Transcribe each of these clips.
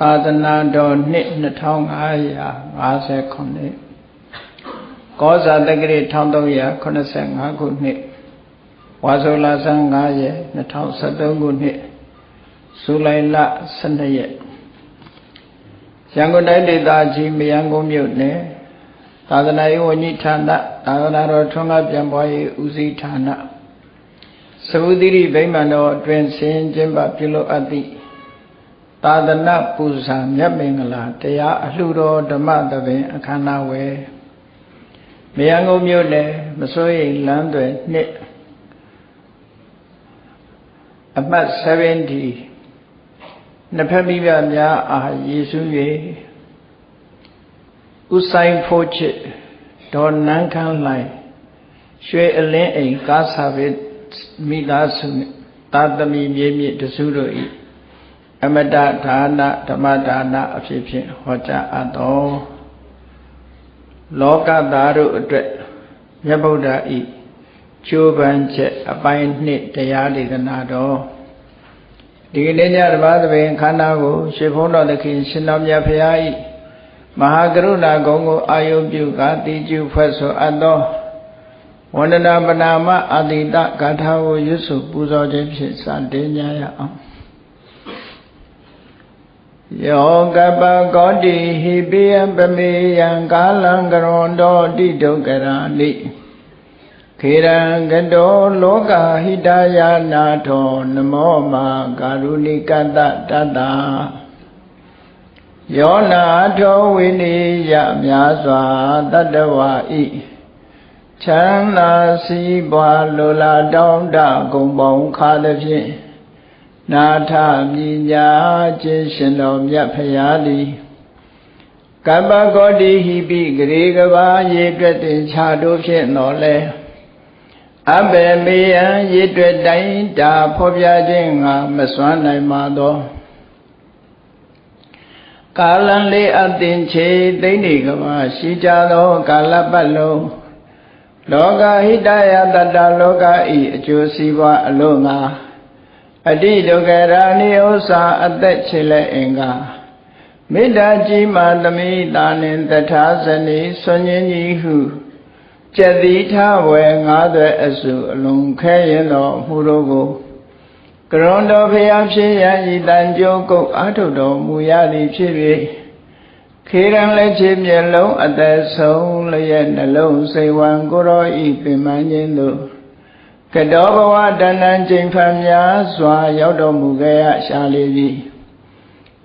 သာသနာတော်နှစ်2550ခုနှစ်ကောဇာတက္ကရာ1385ခုနှစ်ဝါဆိုလာဆန်း9ရက်2013ခုနှစ်ဇူလိုင်လ12ရက်ရန်ကုန်တိုင်းဒေသကြီးမယန်းကုန်းမြို့နယ်သာသနာရေးဝန်ကြီးဌာနသာသနာတော်ထွန်းကားပြန်ပွားရေးဦးစီးဌာနသဗုတိရိဗိမာန်တော်အတွင်ဆင်းကျင်းပပြုလုပ်အပ်သည့် သာသနာပူဇာမြတ်မင်္ဂလာတရားအလှတော်ဓမ္မသဘင်အခမ်းအနားဝယ်မယန်းကုန်းမြို့နယ်မစိုးရိမ်လမ်းတွေနှစ်အမှတ်70နှစ်ဖက်မိဘများအားယေရှု၍ဥဆိုင်ဖို့ချစ်ဒေါ်နန်းခမ်းလိုက်ရွှေအလင်းအိမ်ကားစာပေမိသားစုသာသမီမြေမြင့်တစုတို့၏ အမတဒါနဓမ္မဒါနအဖြစ်ဖြင့်ဟောကြားအပ်တော်လောကသားတို့အတွက်မြတ်ဗုဒ္ဓဤကျိုးပန်းချက်အပိုင်းနှစ်တရားဒေသနာတော်ဒီကနေ့ညဓမ္မသဘင်ခန္ဓာကိုရှေဖုံးတော်သခင်ရှင်တော်မြတ်ဖရာဤမဟာကရုဏာဂုံကိုအာယုပြုကာတိကျုဖွဲ့ဆိုအပ်သောဝန္ဒနာပနာမအတိတဂါထာကိုရွတ်ဆိုပူဇော်ခြင်းဖြင့်စတင်ကြရအောင် ယောကပကောတိဟိပိယပမေယံကာလံကရွန်တောတိဒုက္ကရာနိခေရံကတောလောကဟိတယာနာထောနမောမာကာရုဏိကတတတယောနာထောဝိနိယများစွာတတဝဤချမ်းသာစီးပွားလိုလားတောင်းတဂုံပေါင်းခါသည်ဖြင့် နာထမြညာခြင်းရှင်တော်မြတ်ဖရာသည်ကပ္ပဂောတိဟိပိဂရေကဘာရေတွက်တင်ခြားတို့ဖြင့်တော်လဲအဘေမေယံရေတွက်တိုင်းတာဖော်ပြခြင်းငါမစွမ်းနိုင်ပါသောကာလံလေးအသင်ချေသိနေကဘာရှိကြသောကာလပတ်လုံးလောကဟိတယတတလောကဤအကျိုးစီးပွားအလို့ငါ အတိဒုက္ခရာနိဥ္စာအသက်ချေလက်အင်္ဂါမေတ္တာကြီးမာသမိတာနှင့်တထာဇနီဆွန်ញင်းကြီးဟုကျက်သီထဝယ်ငါးသွဲအစုအလုံးခဲရင်တော်မူတို့ကိုကရွန်တော်ဖျားဖြစ်ရဤတန်ကြိုးကုတ်အာထုတော်မူရသည်ဖြစ်၍ခေရန်လက်ချေမျက်လုံးအသက်ဆုံးလျက်နှလုံးစိတ်ဝံကိုရောဤပင်မခြင်းတို့ ကတောဘဝတဏ္ဏချိန်ဖန်များစွာ ရောက်တော်မူခဲ့ရရှာလေသည်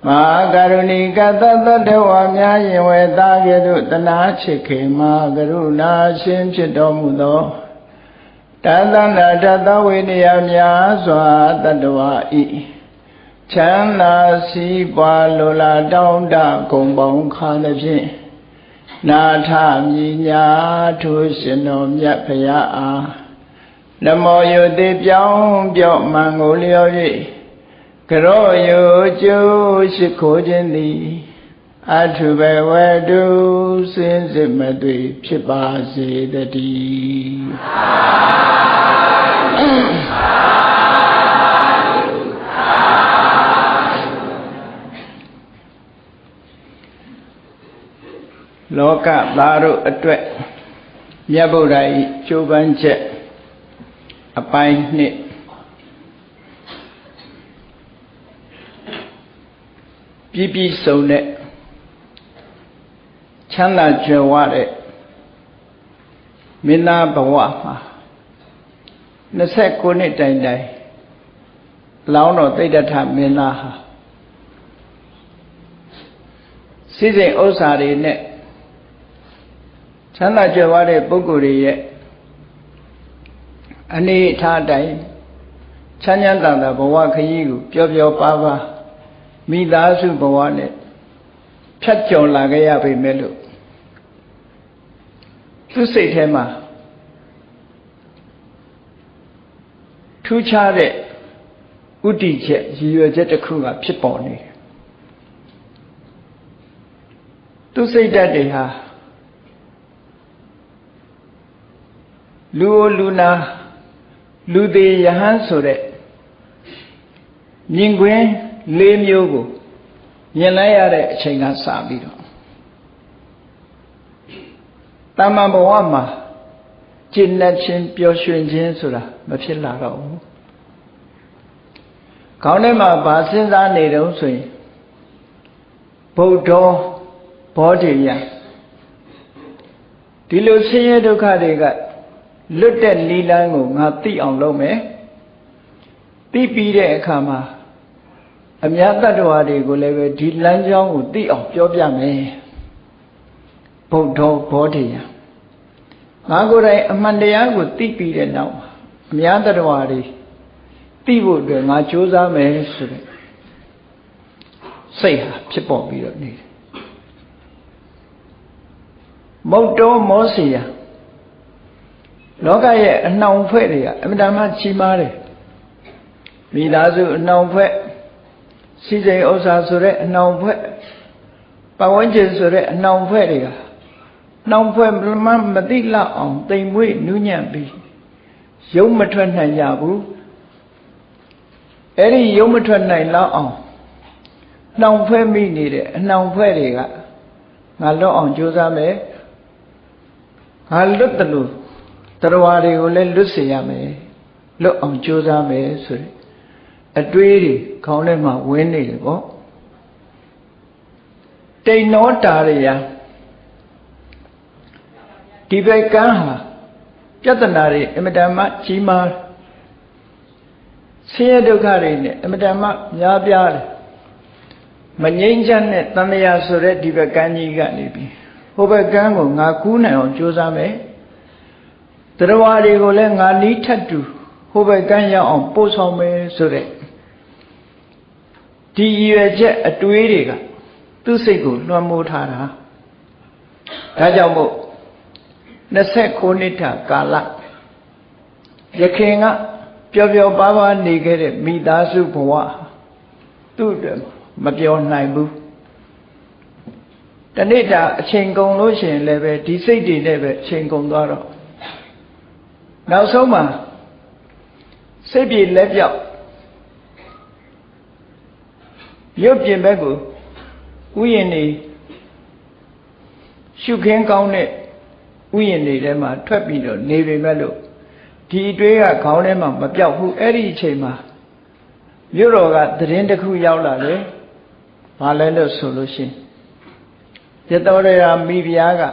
မဟာကရုဏီကသတ္တဝါများရင်ဝေသားကဲ့သို့တနာချစ်ခေမှာကရုဏာရှင်ဖြစ်တော်မူသောတသနာတသဝိနည်းများစွာတတ္တဝါဤချမ်းသာစီးပွားလိုလားတောင်းတဂုံပေါင်းခါသဖြင့်နာထမြညာထိုးရှင်တော်မြတ်ဖရာအား နမောယုတိပြောင်းပြော့မှန်ကိုလျော်၍ကရောယုကျိုးရှိခိုးခြင်းသည်အထုဘဝတုစင်စစ်မသွေဖြစ်ပါစေတည်းလောကသားတို့အတွက်မြတ်ဗုဒ္ဓ၏ကျိုးပန်းချက် အပိုင်းနှစ်ပြည့်ပြည့်စုံတဲ့ချမ်းသာကြွယ်ဝတဲ့မင်းသားဘဝမှာ29နှစ်တိုင်တိုင်လောင်းတော်တိတ်တထမင်းသားဟာစိစိမ်ဥစ္စာတွေနဲ့ချမ်းသာကြွယ်ဝတဲ့ပုဂ္ဂိုလ်တွေရဲ့ အနေထားတိုင်းချမ်းချမ်းသာသာဘဝခရီးကိုပျော်ပျော်ပါပါမိသားစုဘဝနဲ့ဖြတ်ကျော်လာခဲ့ရပေမဲ့လို့သူစိတ်ထဲမှာထူးခြားတဲ့ဥတီချက်ရည်ရွယ်ချက်တစ်ခုကဖြစ်ပေါ်နေတယ်သူစိတ်ဓာတ်တွေဟာလူလူနာ လူသေးယဟန်ဆိုတဲ့မြင်ကွင်း၄မျိုးကိုမြင်လိုက်ရတဲ့အချိန်ကစပြီးတော့တမ္မာဘဝမှာကျင့်တတ်ခြင်းပျော်ရွှင်ခြင်းဆိုတာမဖြစ်လာတော့ဘူးခေါင်းထဲမှာဗာစဉ်းစားနေတုံးဆိုရင်ဗုဒ္ဓဘောဓိယဒီလိုဆင်းရဲဒုက္ခတွေက လွတ်တဲ့နိလန်းကိုငါသိအောင်လုပ်မယ်သိပြီးတဲ့အခါမှာအများတ attva တွေကိုလည်းပဲဒီလမ်းကြောင်းကိုသိအောင်ပြောပြမယ်ဗုဒ္ဓဘောဓိယငါကိုယ်တိုင်အမှန်တရားကိုသိပြီးတဲ့နောက်အများတ attva တွေသိဖို့အတွက်ငါကြိုးစားမယ်ဆိုတဲ့စိတ်ဟာဖြစ်ပေါ်ပြီးတော့နေတယ်မုတ်တော်မောစီယ လောကရဲ့အနှောင်ဖွဲ့တွေကအမြဲတမ်းကြီးမားတယ်မိသားစုအနှောင်ဖွဲ့စီစိန်ဥစ္စာဆိုတဲ့အနှောင်ဖွဲ့ပဝန်းကျင်ဆိုတဲ့အနှောင်ဖွဲ့တွေကနှောင်ဖွဲ့မမသိလောက်အောင်တိမ်မွေ့နူးညံ့ပြီးရုံမထွက်နိုင်ကြဘူးအဲ့ဒီရုံမထွက်နိုင်လောက်အောင်နှောင်ဖွဲ့မိနေတဲ့အနှောင်ဖွဲ့တွေကငါလွတ်အောင်ကြိုးစားမယ်ငါလွတ်တယ်လို့ တရားတွေကိုလည်းလွတ်စေရမယ်လွတ်အောင်ကြိုးစားမယ်ဆိုတဲ့အတွေးတွေခေါင်းထဲမှာဝင်နေတယ်ပေါ့တိန်နောတာရယဒီဘက်ကန်းဟာပြဿနာတွေအမတန်မှကြီးမားဆင်းရဲဒုက္ခတွေနဲ့အမတန်မှများပြားတယ်မငြိမ်းချမ်းတဲ့တန်မြာဆိုတဲ့ဒီဘက်ကန်းကြီးကနေပြီးဟိုဘက်ကန်းကိုငါကူးနိုင်အောင်ကြိုးစားမယ် တရားတွေကိုလည်းငါနီးထပ်တူဟိုဘက်ကန်းရောက်အောင်ပို့ဆောင်မယ်ဆိုတဲ့ဒီရည်ရွယ်ချက်အတွေးတွေကသူ့စိတ်ကိုလွှမ်းမိုးထားတာဒါကြောင့်မို့29နှစ်တာကာလရခင်ကပျော်ပျော်ပါးပါးနေခဲ့တဲ့မိသားစုဘဝသူ့အတွက်မပြောနိုင်ဘူးတနေ့တာအချိန်ကုန်လို့ရှိရင်လည်းပဲဒီစိတ်တွေနဲ့ပဲအချိန်ကုန်သွားတော့ နောက်ဆုံးမှာစိတ်ပြေလက်ပြောက်ရုပ်ပြင်ဘက်ကိုဥယျာဉ်နေရှုခင်းကောင်းတဲ့ဥယျာဉ်တွေထဲမှာထွက်ပြီးတော့နေပေမဲ့လို့ဒီအတွေးကခေါင်းထဲမှာမပြောက်ဘူးအဲ့ဒီအချိန်မှာမြို့တော်ကသတင်းတစ်ခုရောက်လာတယ်ဘာလဲလို့ဆိုလို့ရှိရင်ရတော်ရရာမိဖုရားက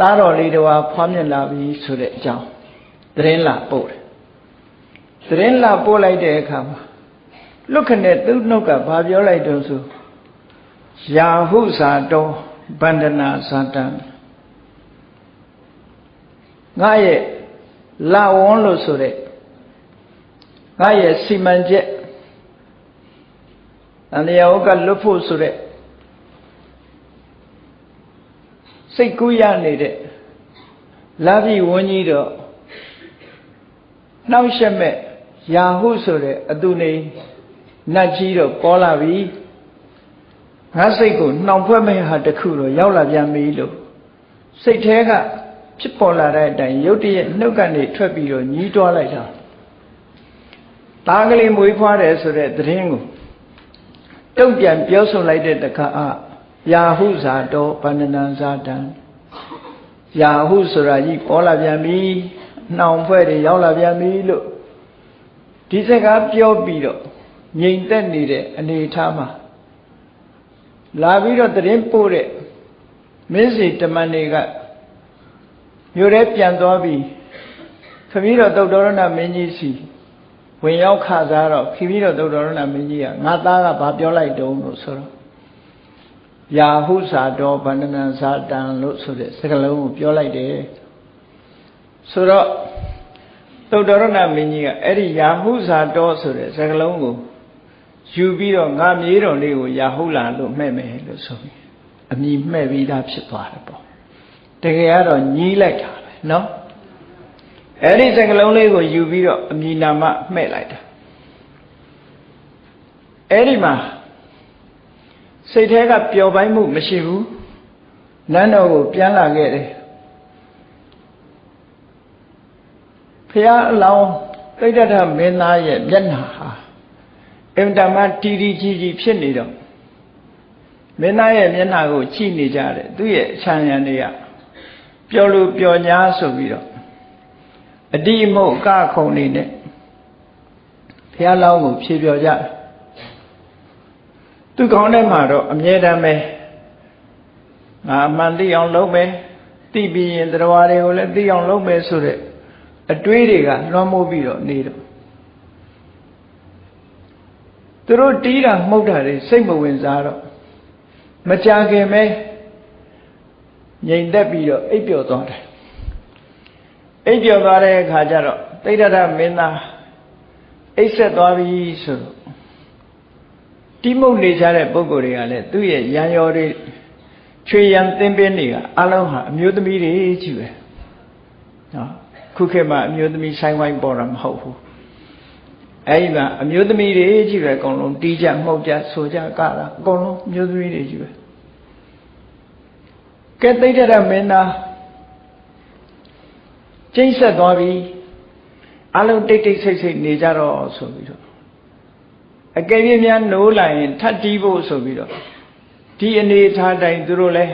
သားတော်လေးတော်ဖွားမြင်လာပြီဆိုတဲ့အကြောင်းသတင်းလာပို့တယ်သတင်းလာပို့လိုက်တဲ့အခါမှာလွတ်ခနဲ့သူ့နှုတ်ကဘာပြောလိုက်တော့ဆိုယာဟုဇာတောဗန္ဒနာဇာတံငါရဲ့လာဝန်းလို့ဆိုတဲ့ငါရဲ့စီမံချက်အန္တရာဟုတ်ကလွတ်ဖို့ဆိုတဲ့ စိတ်ကူးရနေတဲ့လာပြီဝန်းကြီးတော့နှောက်ရှက်မဲ့ယာဟုဆိုတဲ့အတူနေနတ်ကြီးတော့ပေါ်လာပြီငါစိတ်ကိုနှောင်ဖွဲ့မဲ့ဟာတခုတော့ရောက်လာပြန်ပြီလို့စိတ်แท้ကဖြစ်ပေါ်လာတဲ့အတိုင်းရုတ်တရက်နှုတ်ကနေထွက်ပြီးတော့ညီးတွားလိုက်တာသားကလေးမွေးဖွားတယ်ဆိုတဲ့သတင်းကိုတုံ့ပြန်ပြောဆိုလိုက်တဲ့တခါအယာဟုဇာတောဗန္ဒနံဇာတံ ယာဟုဆိုတာကြီးပေါ်လာပြန်ပြီနှောင်ဖွဲ့တွေရောက်လာပြန်ပြီလို့ဒီစကားပြောပြီးတော့ငြိမ်သက်နေတဲ့အနေအထားမှာလာပြီးတော့တရင်ပို့တဲ့မင်းစီတမန်တွေကမြို့ထဲပြန်သွားပြီးခမည်းတော်သုတ်တော်ရဏမင်းကြီးစီဝင်ရောက်ခစားတော့ခမည်းတော်သုတ်တော်ရဏမင်းကြီးကငါသားကဘာပြောလိုက်တုံးလို့ဆိုတော့ ယာဟုစာတော်ဗန္ဒနံစာတံလို့ဆိုတဲ့စကားလုံးကိုပြောလိုက်တယ်ဆိုတော့သုတ်တော်ရဏမင်းကြီးကအဲ့ဒီယာဟုစာတော်ဆိုတဲ့စကားလုံးကိုယူပြီးတော့ငါမြေးတော်လေးကိုယာဟုလာလို့မှဲ့မယ်လို့ဆိုပြီးအမိမှဲ့ပြီးသားဖြစ်သွားတယ်ပေါ့တကယ်ကတော့ညီးလိုက်တာပဲเนาะအဲ့ဒီစကလုံးလေးကိုယူပြီးတော့အမိနာမမှဲ့လိုက်တာအဲ့ဒီမှာ စိတ်แท้ကပျော်ပိုင်းမှုမရှိဘူးနန်းတော်ကိုပြန်လာခဲ့တယ်ဖះအလောင်းသိတ္တထမင်းသားရဲ့မျက်နှာဟာအင်တမတီတီကြီးကြီးဖြစ်နေတော့မင်းသားရဲ့မျက်နှာကိုကြည့်နေကြတယ်သူ့ရဲ့အချမ်းရံတွေကပျော်လို့ပျော်ညာဆိုပြီးတော့အတိအမုတ်ကခုံနေနဲ့ဘုရားလောင်းကိုဖြေပြောကြတယ် သူကောင်းတဲ့မှာတော့အမြဲတမ်းပဲငါအမှန်သိအောင်လုပ်မယ်သိပြီးရင်တရားတွေကိုလည်းသိအောင်လုပ်မယ်ဆိုတဲ့အတွေးတွေကလွှမ်းမိုးပြီးတော့နေတော့သူတို့တီးတာမှုတ်တာတွေစိတ်မဝင်စားတော့မကြခင်ပဲငြိမ်သက်ပြီးတော့အိပ်ပျော်သွားတယ်အိပ်ပျော်သွားတဲ့အခါကျတော့တိဋ္ဌရမင်းသားအိပ်ဆက်သွားပြီဆိုတော့ တိမုတ်နေကြတဲ့ပုဂ္ဂိုလ်တွေကလည်းသူ့ရဲ့ရံရော်တွေချွေရံသင်ပင်းတွေကအလုံးဟာအမျိုးသမီးတွေကြီးပဲနော်ခုခေတ်မှာအမျိုးသမီးဆိုင်ဝိုင်းပေါ်တာမဟုတ်ဘူးအဲ့ဒီမှာအမျိုးသမီးတွေကြီးပဲအကုန်လုံးတီးကြမှုတ်ကြဆိုကြကတာအကုန်လုံးအမျိုးသမီးတွေကြီးပဲကဲသိတဲ့ရမင်းသားကျိတ်ဆက်သွားပြီအလုံးတိတ်တိတ်ဆိတ်ဆိတ်နေကြတော့ဆိုပြီးတော့ အကယ်၍များနိုးလာရင်ထပ်တီးဖို့ဆိုပြီးတော့ဒီအနေထားတိုင်းသူတို့လဲ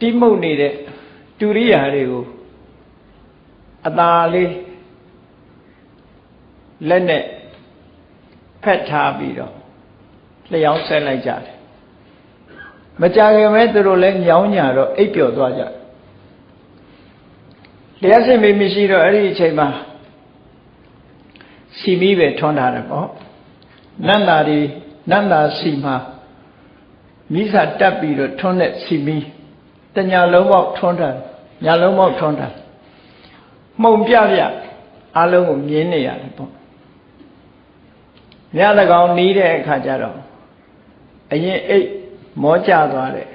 တိမှုတ်နေတဲ့တူရိယာတွေကိုအသာလေးလက်နဲ့ဖက်ထားပြီးတော့လျှောင်းဆက်လိုက်ကြတယ်မကြခင်ပဲသူတို့လည်းညောင်းညာတော့အိပ်ပျော်သွားကြတယ်တရားစစ်မိမရှိတော့အဲ့ဒီအချိန်မှာ စီမီးပဲထွန်းထားတယ်ပေါ့နန္တာဒီနန္တာစီမှာမိစာတက်ပြီးတော့ထွန်းတဲ့စီမီးတညာလုံးပေါက်ထွန်းထားညာလုံးပေါက်ထွန်းထားမှုံပြပြအလုံးကိုမြင်နေရတယ်ပေါ့ညတကောင်နီးတဲ့အခါကျတော့အရင်အိတ်မောကျသွားတယ်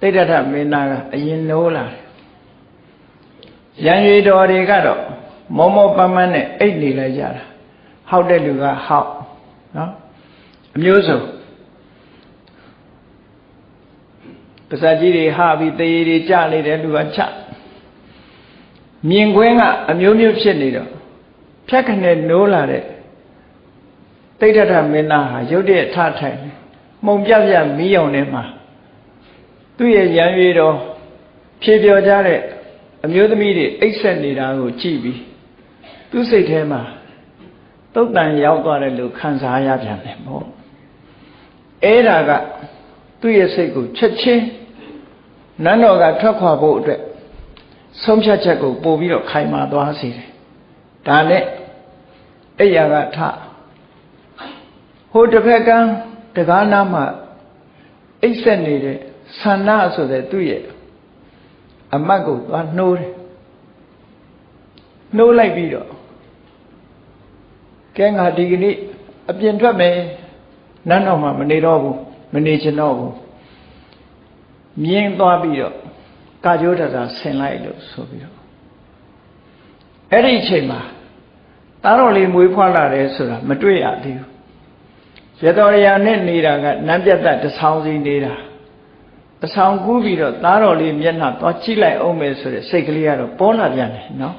တိဋ္ဌထမင်းသားကအရင်နိုးလာတယ်ရန်ရွေတော်တွေကတော့ မောမောပန်းပန်းနဲ့အိတ်နေလိုက်ကြတာဟောက်တဲ့လူကဟောက်နော်အမျိုးစုံပါဇက်ကြီးတွေဟာပြီးတရေတွေကြနေတဲ့လူကချမြင်ကွင်းကအမျိုးမျိုးဖြစ်နေတော့ဖြတ်ခနဲ့နိုးလာတဲ့တိဋ္ဌထမင်းသားဟာရုတ်တရက်ထထိုင်မှုံပြပြမီးရောင်ထဲမှာသူ့ရဲ့ရံရွေတော်ဖြေပြောကြတဲ့အမျိုးသမီးတွေအိတ်ဆက်နေတာကိုကြည့်ပြီး သူ့စိတ်ထဲမှာတုတ်တန်ရောက်သွားတယ်လို့ခံစားရပြန်တယ်ပေါ့အဲ့ဒါကသူ့ရဲ့စိတ်ကိုချက်ချင်းနန်းတော်ကထွက်ခွာဖို့အတွက်ဆုံးဖြတ်ချက်ကိုပို့ပြီးတော့ခိုင်မာသွားစေတယ်ဒါနဲ့အဲ့ရကထဟိုတစ်ဖက်ကန်းတကားနားမှာအိတ်ဆက်နေတဲ့ဆန္ဒဆိုတဲ့သူ့ရဲ့အမတ်ကိုသွားနှိုးတယ် နှိုးလိုက်ပြီးတော့ကဲငါဒီကနေ့အပြင်ထွက်မယ်နန်းတော်မှာမနေတော့ဘူးမနေချင်တော့ဘူးမြင်းသွားပြီးတော့ကာကြိုးတတာဆင်လိုက်လို့ဆိုပြီးတော့အဲ့ဒီအချိန်မှာသားတော်လေးမွေးဖွားလာတယ်ဆိုတာမတွေ့ရသေးဘူးရတော်ရယာနဲ့နေတာကနန်းပြတ်တဆောင်းစီနေတာအဆောင်ကူးပြီးတော့သားတော်လေးမျက်နှာသွားကြည့်လိုက်အောင်မယ်ဆိုတဲ့စိတ်ကလေးကတော့ပေါ်လာပြန်တယ်နော်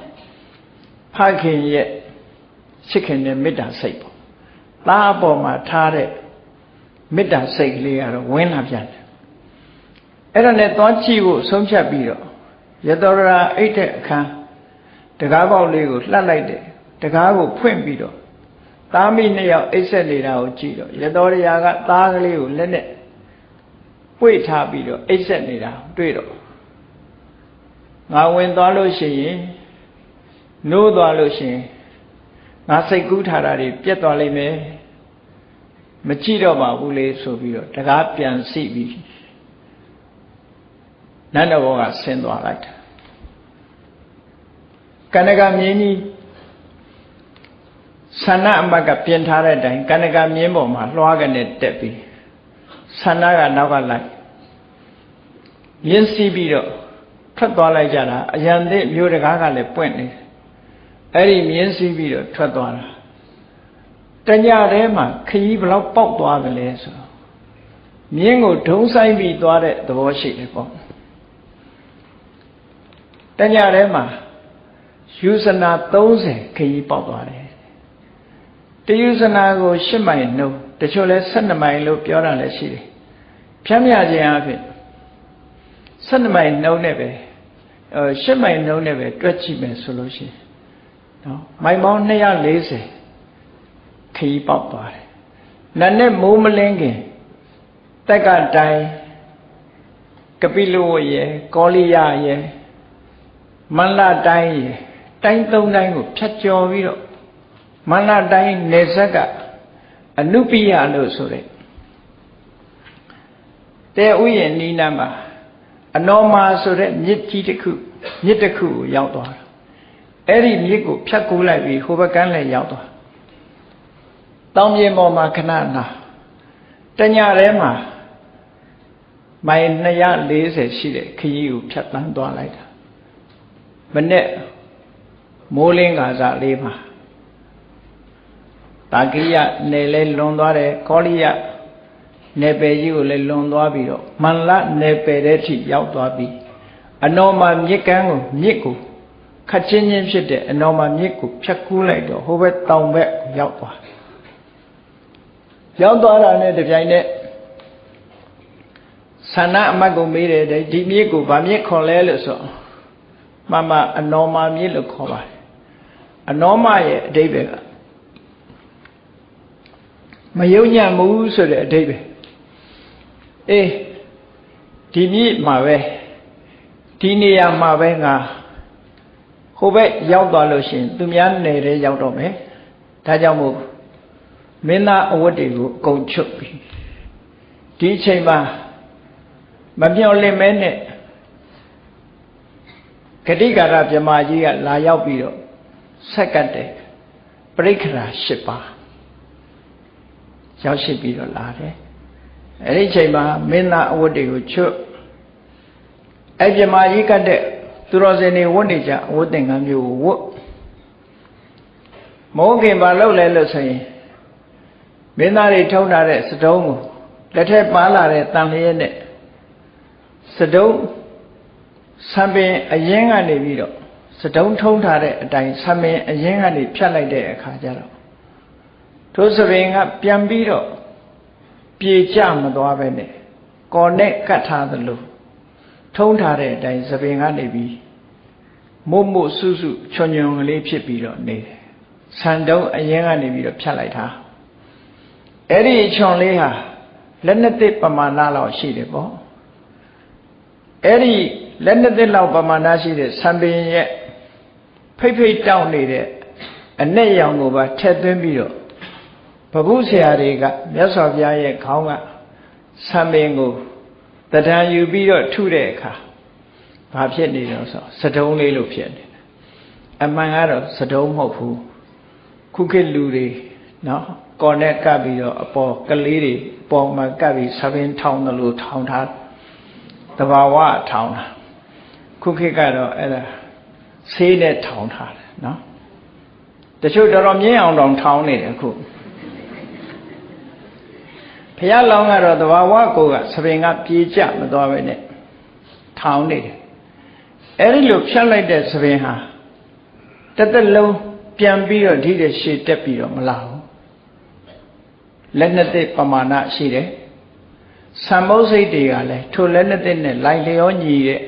ဖခင်ရဲ့ချစ်ခင်တဲ့မေတ္တာစိတ်ပေါ့သားအပေါ်မှာထားတဲ့မေတ္တာစိတ်ကလေးကတော့ဝင်လာပြန်တယ်အဲ့ဒါနဲ့သွားကြည့်ဖို့ဆုံးဖြတ်ပြီးတော့ရတော်ရာအိတ်တဲ့အခန်းတကားပေါက်လေးကိုလှက်လိုက်တယ်တကားကိုဖွင့်ပြီးတော့သားမိနှစ်ယောက်အိတ်ဆက်နေတာကိုကြည့်တော့ရတော်ရာကသားကလေးကိုလက်နဲ့ပွေထားပြီးတော့အိတ်ဆက်နေတာတွေ့တော့ငါဝင်သွားလို့ရှိရင် နိုးသွားလို့ရှိရင်ငါစိတ်ကူးထားတာတွေပြတ်သွားလိမ့်မယ်မကြည့်တော့ပါဘူးလေဆိုပြီးတော့တကားပြန်စီပြီးနန္ဒဘောကဆင်းသွားလိုက်တာကနကမြင်းကြီးဆန္ဒအမတ်ကပြင်ထားတဲ့အတိုင်းကနကမြင်းပေါ်မှာလွှားကနေတက်ပြီးဆန္ဒကနောက်ကလိုက်မြင်းစီးပြီးတော့ထွက်သွားလိုက်ကြတာအရန်သစ်မျိုးတကားကလည်းပွင့်နေ အဲ့ဒီမြင်းစီးပြီးတော့ထွက်သွားတာတညထဲမှာခရီးဘလောက်ပေါက်သွားတယ်လဲဆိုတော့မြင်းကိုဒုံဆိုင်ပြီးသွားတဲ့သဘောရှိတယ်ပေါ့တညထဲမှာယူဇနာ30ခရီးပေါက်သွားတယ်တယူဇနာကို10မိုင်နှုတ်တချို့လဲ12မိုင်လို့ပြောတာလည်းရှိတယ်ဖြမ်းမြခြင်းအဖြစ်12မိုင်နှုံးနဲ့ပဲအဲ10မိုင်နှုံးနဲ့ပဲတွက်ကြည့်မယ်ဆိုလို့ရှိရင် နော်မိုင်ပေါင်း240ခရီးပေါက်သွားတယ်နတ်နဲ့မိုးမလင်းခင်တက်ကတိုင်းကပိလဝရဲ့ကောလိယရဲ့မန္လတိုင်းရဲ့တိုင်းသုံးတိုင်းကိုဖြတ်ကျော်ပြီးတော့မန္လတိုင်းနေဆက်ကအနုပိယလို့ဆိုတဲ့တဲဥယျာဉ်နီးနားမှာအနောမာဆိုတဲ့မြစ်ကြီးတစ်ခုမြစ်တစ်ခုကိုရောက်သွားတာ အဲ့ဒီမြစ်ကိုဖြတ်ကူးလိုက်ပြီးဟိုဘက်ကန်းလည်းရောက်သွားတောင်ပြင်ပေါ်မှာခဏနာတညထဲမှာမိုင်240ရှိတဲ့ခရီးကိုဖြတ်တန်းသွားလိုက်တာမနေ့မိုးလင်းကာစလေးမှာတာကိယနယ်လဲလွန်သွားတယ်ကောလိယနယ်ပယ်ကြီးကိုလည်းလွန်သွားပြီးတော့မန္လနယ်ပယ်တဲ့ထိရောက်သွားပြီးအနော်မာမြစ်ကမ်းကိုမြစ်ကို ခတ်ချင်းချင်းဖြစ်တဲ့အနော်မာမြစ်ကိုဖြတ်ကူးလိုက်တော့ဟိုဘက်တောင်ဘက်ရောက်သွားရောက်သွားတာနဲ့တပြိုင်နက်ဆန္ဒအမတ်ကိုမေးတယ်ဒီမြစ်ကိုဗာမြစ်ခေါ်လဲလို့ဆိုမှမအနော်မာမြစ်လို့ခေါ်ပါတယ်အနော်မရဲ့အဓိပ္ပာယ်ကမယုံညံ့မှုဆိုတဲ့အဓိပ္ပာယ်အေးဒီမြစ်မှာပဲဒီနေရာမှာပဲငါ ဟိုဘက်ရောက်သွားလို့ရှိရင်သူများနယ်ထဲရောက်တော့မယ်ဒါကြောင့်မို့မင်းသားအဝတ်တွေကိုအကုန်ချုပ်ပြီဒီအချိန်မှာမပြောင်းလင်မဲနဲ့ဂတိကာရမြမကြီးကလာရောက်ပြီးတော့ဆက်ကတ်တယ်ပရိက္ခရာ၈ပါးရောက်ရှိပြီးတော့လာတယ်အဲ့ဒီအချိန်မှာမင်းသားအဝတ်တွေကိုချွတ်အဲ့မြမကြီးကတဲ့ သူတော်စင်တွေဝတ်နေကြအဝတ်သင်္ကန်းမျိုးကိုဝတ်မောခင်ဘာလုပ်လဲလို့ဆိုရင်မင်းသားတွေထုံးထားတဲ့စတုံးကိုလက်ထက်ပါလာတဲ့တန်လျက်နဲ့စတုံးဆံပင်အရင်ကနေပြီးတော့စတုံးထုံးထားတဲ့အတိုင်းဆံပင်အရင်ကနေဖြတ်လိုက်တဲ့အခါကျတော့ထိုးစပင်ကပြန်ပြီးတော့ပြေကျမသွားပဲနဲ့ကော်နဲ့ကတ်ထားသလို ထုံးထားတဲ့အတိုင်းစပင်ကနေပြီးမုတ်မုတ်ဆုစုချွန်ချွန်ကလေးဖြစ်ပြီးတော့နေတယ်ဆန်တုံးအရင်ကနေပြီးတော့ဖြတ်လိုက်တာအဲ့ဒီချွန်လေးဟာလက်နှစ်သိပမာဏလောက်ရှိတယ်ပေါ့အဲ့ဒီလက်နှစ်သိလောက်ပမာဏရှိတဲ့ဆံပင်ရဲ့ဖိတ်ဖိတ်တောင်းနေတဲ့အ내ရောင်ကိုပါထည့်သွင်းပြီးတော့ဘုဗုဆရာတွေကမြတ်စွာဘုရားရဲ့ခေါင်းကဆံပင်ကို တဏ္ဍာယူပြီးတော့ထုတဲ့အခါဘာဖြစ်နေတော့ဆိုစတုံးလေးလို့ဖြစ်နေတယ်အမှန်ကတော့စတုံးမဟုတ်ဘူးခုခေတ်လူတွေနော်ကော်နဲ့ကပ်ပြီးတော့အပေါ်ကလေးတွေအပေါ်မှာကပ်ပြီးဆပင်းထောင်းတယ်လို့ထောင်းထားတဘာဝထောင်းတာခုခေတ်ကတော့အဲ့ဒါဆေးနဲ့ထောင်းထားတယ်နော်တချို့တော်တော်မြင့်အောင်တောင်ထောင်းနေတယ်ခု ဘုရားလောင်းကတော့တဘာဝကိုကသပင်ကပြေးကြမသွားပဲနဲ့ထောင်းနေတယ်အဲ့ဒီလိုဖြတ်လိုက်တဲ့သပင်ဟာတသက်လုံးပြန်ပြီးတော့ဒီတဲ့ရှေ့တက်ပြီးတော့မလာဘူးလက်နှစ်သိပမာဏရှိတယ်သံမုတ်စိတ်တွေကလည်းထိုလက်နှစ်သိနဲ့လိုက်လျောညီတဲ့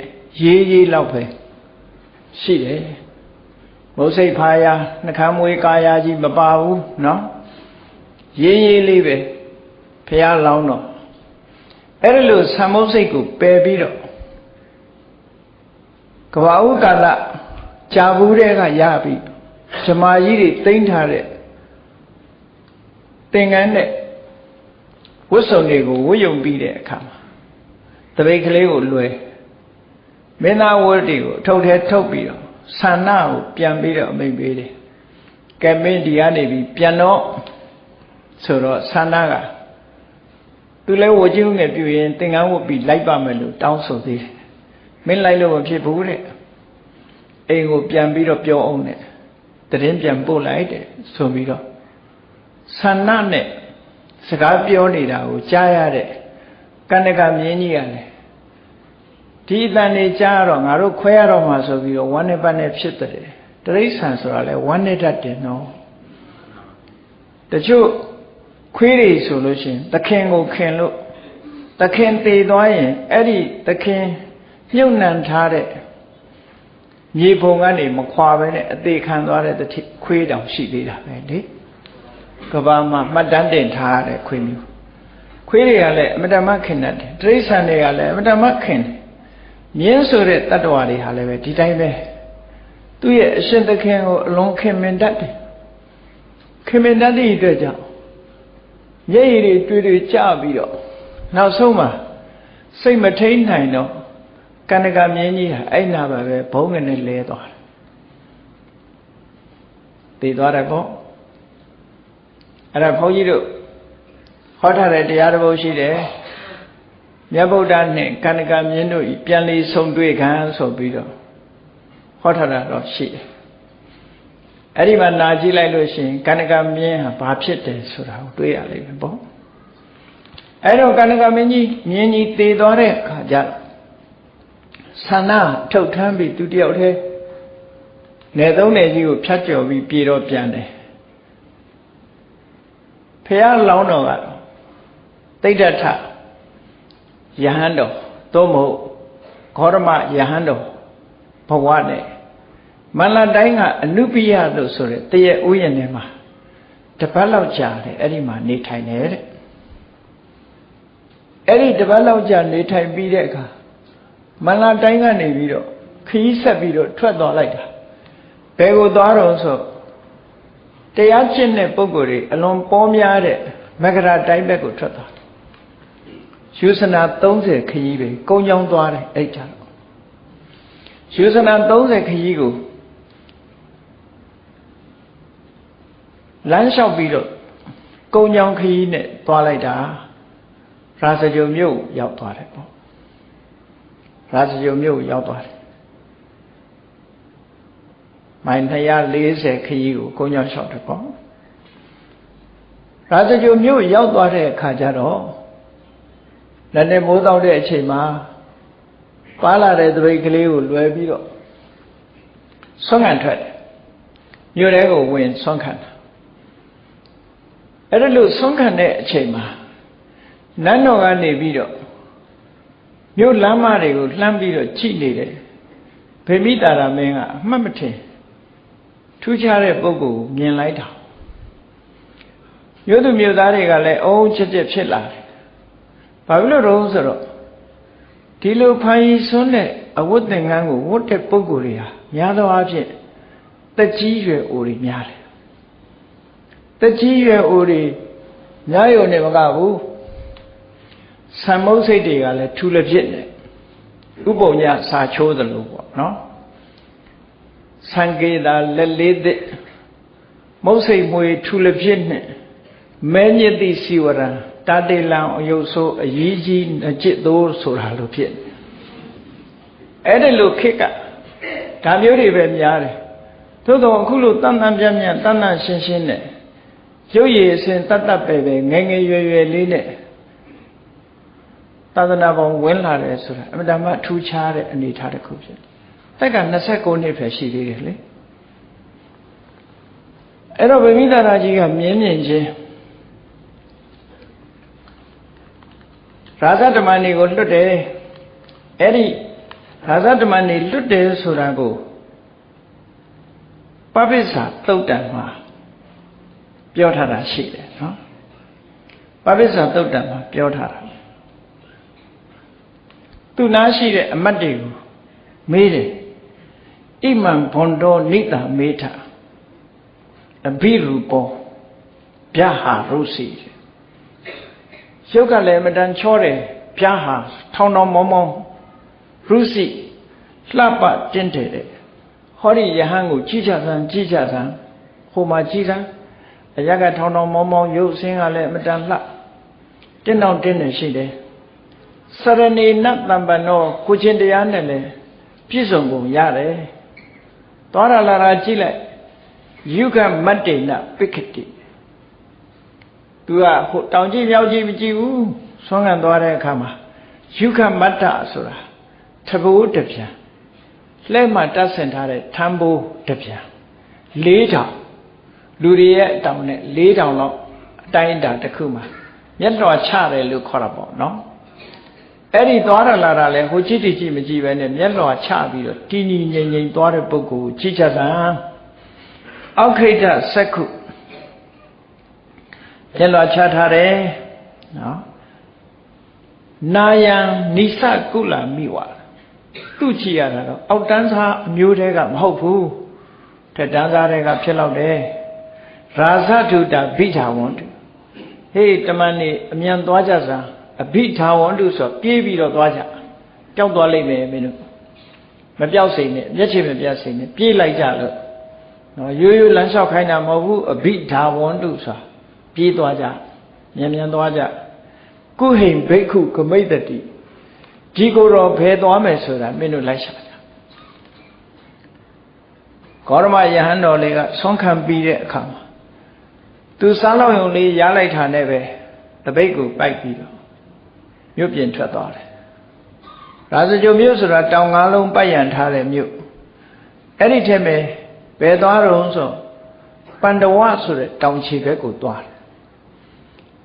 ရေးရေးလောက်ပဲရှိတယ်မုတ်စိတ်ဖာယာနှခမ်းမွေးကာယာကြီးမပါဘူးเนาะရေးရေးလေးပဲ ဖះလောင်းတော့အဲ့ဒီလိုသံမုတ်စိတ်ကိုပယ်ပြီးတော့ကဘာဥကာလကြာဘူးတဲ့ကရပြီဇမာကြီးတွေတိမ့်ထားတဲ့သင်္ကန်းနဲ့ဝတ်စုံတွေကိုဝတ်ယုံပြီးတဲ့အခါမှာတပိတ်ကလေးကိုလွယ်မင်းသားဝတ်တွေကိုအထုပ်ထဲထုတ်ပြီးတော့ဆန္ဒကိုပြန်ပြီးတော့အမိန်ပေးတယ်ကဲမင်းဒီကနေပြီးပြန်တော့ဆိုတော့ဆန္ဒက သူလဲဝချင်းငယ်ပြူရင်သင်္ကန်းဝတ်ပြီးလိုက်ပါမယ်လို့တောင်းဆိုသေးတယ်မင်းလိုက်လို့မဖြစ်ဘူးတဲ့အိမ်ကိုပြန်ပြီးတော့ပြောအောင်တဲ့တရင်ပြန်ပို့လိုက်တဲ့ဆိုပြီးတော့ဆန္ဒနဲ့စကားပြောနေတာကိုကြားရတဲ့ကန္နကမြင်းကြီးကလည်းဒီအတန်နေကြားတော့ငါတို့ခွဲရတော့မှဆိုပြီးတော့ဝမ်းနဲ့ပတ်နဲ့ဖြစ်တယ်တရိษံဆိုတာလဲဝမ်းနဲ့တတ်တယ်နော်တချို့ ခွေးတွေဆိုလို့ရှိရင်သခင်ကိုခင်လို့သခင်တည်သွားရင်အဲ့ဒီသခင်မြုပ်နှံထားတဲ့မြေပုံကနေမခွာပဲနဲ့အသေးခံသွားတဲ့တတိခွေးတောင်ရှိသေးတာပဲလေကဘာမှာမှတ်တမ်းတင်ထားရတဲ့ခွေးမျိုးခွေးတွေကလည်းအမတမခင်တတ်တယ်တိရစ္ဆာန်တွေကလည်းအမတမခင်တယ်မြင်းဆိုတဲ့တ attva တွေဟာလည်းပဲဒီတိုင်းပဲသူ့ရဲ့အရှင်သခင်ကိုအလွန်ခင်မင်တတ်တယ်ခင်မင်တတ်သည့်အတွက်ကြောင့် မျက်ရည်တွေတွေ့တွေ့ကြပြီးတော့နောက်ဆုံးမှာစိတ်မထိန်နိုင်တော့ကန္နကမြင်းကြီးဟာအဲ့နာပါပဲဘုံငနဲ့လဲသွားတယ်တည်သွားတယ်ပေါ့အဲ့ဒါဘုန်းကြီးတို့ဟောထားတဲ့တရားတစ်ပုဒ်ရှိတယ်မြတ်ဗုဒ္ဓနဲ့ကန္နကမြင်းတို့ဤပြန်လည်ဆုံတွေ့ခံဆိုပြီးတော့ဟောထားတာတော့ရှိတယ် အဲ့ဒီမှာနာကြည့်လိုက်လို့ရှိရင်ကန္နကမြင်းဟာဘာဖြစ်တယ်ဆိုတာကိုတွေးရလိမ့်မယ်ပေါ့အဲ့တော့ကန္နကမင်းကြီးမြင်းကြီးတည်သွားတဲ့အခါကျဆန္ဒထုတ်ထမ်းပြီးသူတယောက်တည်းနယ်သုံးနယ်ကြီးကိုဖြတ်ကျော်ပြီးပြေတော့ပြန်တယ်ဖះလောင်းတော်ကတော့တိဋ္ဌထယဟန်တော်သို့မဟုတ်ခောရမယဟန်တော်ဘဝနဲ့ မန္လတိုင်းကအနုပိယလို့ဆိုတဲ့တရဥယျာဉ်ထဲမှာတပတ်လောက်ကြာတယ်အဲ့ဒီမှာနေထိုင်တယ်တဲ့အဲ့ဒီတပတ်လောက်ကြာနေထိုင်ပြီးတဲ့အခါမန္လတိုင်းကနေပြီးတော့ခရီးဆက်ပြီးတော့ထွက်သွားလိုက်တာဘယ်ကိုသွားတော့ဆိုတရားကျင့်တဲ့ပုဂ္ဂိုလ်တွေအလွန်ပေါများတဲ့မဂရတိုင်းဘက်ကိုထွက်သွားယူဆနာ30ခရီးပဲကုန်းချောင်းသွားတယ်အဲ့ကြတော့ယူဆနာ30ခရီးကို လမ်းလျှောက်ပြီးတော့ကုန်းချောင်းခရီးနဲ့သွားလိုက်တာရာဇဂုံမြို့ရောက်သွားတယ်ပေါ့ရာဇဂုံမြို့ရောက်သွားတယ်မိုင်240ခရီးကိုကုန်းချောင်းလျှောက်တယ်ပေါ့ရာဇဂုံမြို့ရောက်သွားတဲ့အခါကျတော့လက်နဲ့မိုးတောက်တဲ့အချိန်မှာပါလာတဲ့သပိတ်ကလေးကိုလွယ်ပြီးတော့ဆွမ်းခံထွက်တယ်မြို့ထဲကိုဝင်ဆွမ်းခံတာ အဲ့ဒါလို့ဆွမ်းခံတဲ့အချိန်မှာနန်းတော်ကနေပြီးတော့မြို့လမ်းမတွေကိုလှမ်းပြီးတော့ကြည့်နေတယ်ဗေမိတာရမင်းကအမှတ်မထင်ထူးခြားတဲ့ပုံကိုမြင်လိုက်တာမြို့သူမြို့သားတွေကလည်းအုံးချက်ချက်ဖြစ်လာတယ်ဘာဖြစ်လို့တော့ဆိုတော့ဒီလိုဖန်ရီဆွန်းတဲ့အဝတ်သင်္ကန်းကိုဝတ်တဲ့ပုဂ္ဂိုလ်တွေဟာများသောအားဖြင့်တက်ကြီးရွယ်အိုတွေများတယ် တက်ကြီးရွယ်အိုတွေများရုံနဲ့မကဘူးဆံမုတ်စိတ်တွေကလည်းထူလက်ဖြစ်နေဥပုံညစာချိုးသလိုပေါ့နော်ဆံကေတာလက်လေးသစ်မုတ်စိတ်မွေထူလက်ဖြစ်နဲ့မဲညစ်တိစီဝရံတာတေလံအယုတ်ဆိုးအရေးကြီးအจิตသိုးဆိုတာလို့ဖြစ်အဲ့ဒီလိုခက်ကဒါမျိုးတွေပဲများတယ်သို့တော့အခုလိုတန်တန်ပြန့်ပြန့်တန်တန်ရှင်းရှင်းနဲ့ ရုပ်ရည်အစဉ်တတ်တတ်ပဲပဲငယ်ငယ်ရွယ်ရွယ်လေးနဲ့သာသနာပေါင်းဝင်လာတယ်ဆိုတာအမှန်တမ်းထူးခြားတဲ့အနေအထားတစ်ခုဖြစ်တယ်။တက်က29နှစ်ပဲရှိသေးတယ်လေ။အဲ့တော့ဗမိသာရာကြီးကမြင်းမြင်ချင်းရာဇဓမ္မနေကိုလွတ်တယ်အဲ့ဒီရာဇဓမ္မနေလွတ်တယ်ဆိုတာကိုပပိစ္ဆာသုတ်တံမှာ ပြောထားတာရှိတယ်နော်ပပိစ္ဆာသုတ်တံမှာပြောထားတာသူနာရှိတဲ့အမတ်တွေကိုမေးတယ်ဣမံဘွန်တော်နိတာမေထအဘိရူပောဗျာဟာရုစီရုပ်ကလည်းမတန်ချောတယ်ပြားဟာထောင်ထောင်မောင်းမောင်းရုစီလှပတင်းတယ်တဲ့ဟောဒီယဟန်ကိုကြည့်ကြစမ်းကြည့်ကြစမ်းဟိုမှာကြည့်စမ်း အရကထောင်ထောင်မောင်းမောင်းရုပ်ဆင်းကလည်းမတန်လှတင်းတောင်တင်းနေရှိတယ်စရဏေနတံပနောကိုချင်းတရားနဲ့လည်းပြည့်စုံကုန်ရတယ်သွားရလာတာကြည့်လိုက်ယုကမတ္တေနပိက္ခတိသူကဟိုတောင်ကြည့်မြောက်ကြည့်မကြည့်ဘူးဆွမ်းခံသွားတဲ့အခါမှာယုခမတ္တဆိုတာတဘိုးတပြန်လက်မှတတ်ဆင်ထားတဲ့ထမ်းဘိုးတပြန်၄တောင် လူတွေရဲ့အတောင်နဲ့၄တောင်လောက်တိုင်းတာတစ်ခုမှာမျက်တော်ချတယ်လို့ခေါ်တာပေါ့နော်အဲ့ဒီသွားရလာတာလဲဟိုကြည့်တည်ကြည့်မကြည့်ပဲနဲ့မျက်တော်ချပြီးတော့တည်တည်ငြိမ်ငြိမ်သွားတဲ့ပုဂ္ဂိုလ်ကြည့်ချက်တာအောက်ခိတ္တစက္ခုမျက်တော်ချထားတယ်နော်နာယံနိစကုလမိဝါသူ့ကြည့်ရတာတော့အောက်တန်းစားအမျိုးတည်းကမဟုတ်ဘူးထက်တန်းစားတွေကဖြစ်တော့တယ် ရာဇထုတာဘိဓာဝန္တုဟေးတမန်နေအမြန်သွားကြစမ်းအဘိဓာဝန္တုဆိုပြေးပြီးတော့သွားကြပျောက်သွားလိမ့်မယ်မင်းတို့မပျောက်စိန်နဲ့မျက်ခြေမပြတ်စိန်နဲ့ပြေးလိုက်ကြလို့နော်ရိုးရိုးလမ်းလျှောက်ခိုင်းတာမဟုတ်ဘူးအဘိဓာဝန္တုဆိုပြေးသွားကြမြန်မြန်သွားကြကုဟိံဘိက္ခုကမိတ်တတိဒီကိုယ်တော်ဘယ်သွားမယ်ဆိုတာမင်းတို့လိုက်ရှာကြဂေါရမယဟန်တော်လေးကဆွမ်းခံပြီးတဲ့အခါမှာ သူစားလောက်ယုံလေးရားလိုက်တာနဲ့ပဲတပိတ်ကိုပိုက်ပြီးတော့မြို့ပြင်ထွက်သွားတယ်ရာဇကြိုမြို့ဆိုတာတောင်ငါးလုံးပိုက်ရန်ထားတဲ့မြို့အဲ့ဒီထဲမှာဘယ်သွားတော့ဆိုပန္တဝဆိုတဲ့တောင်ခြေဘက်ကိုသွားတယ်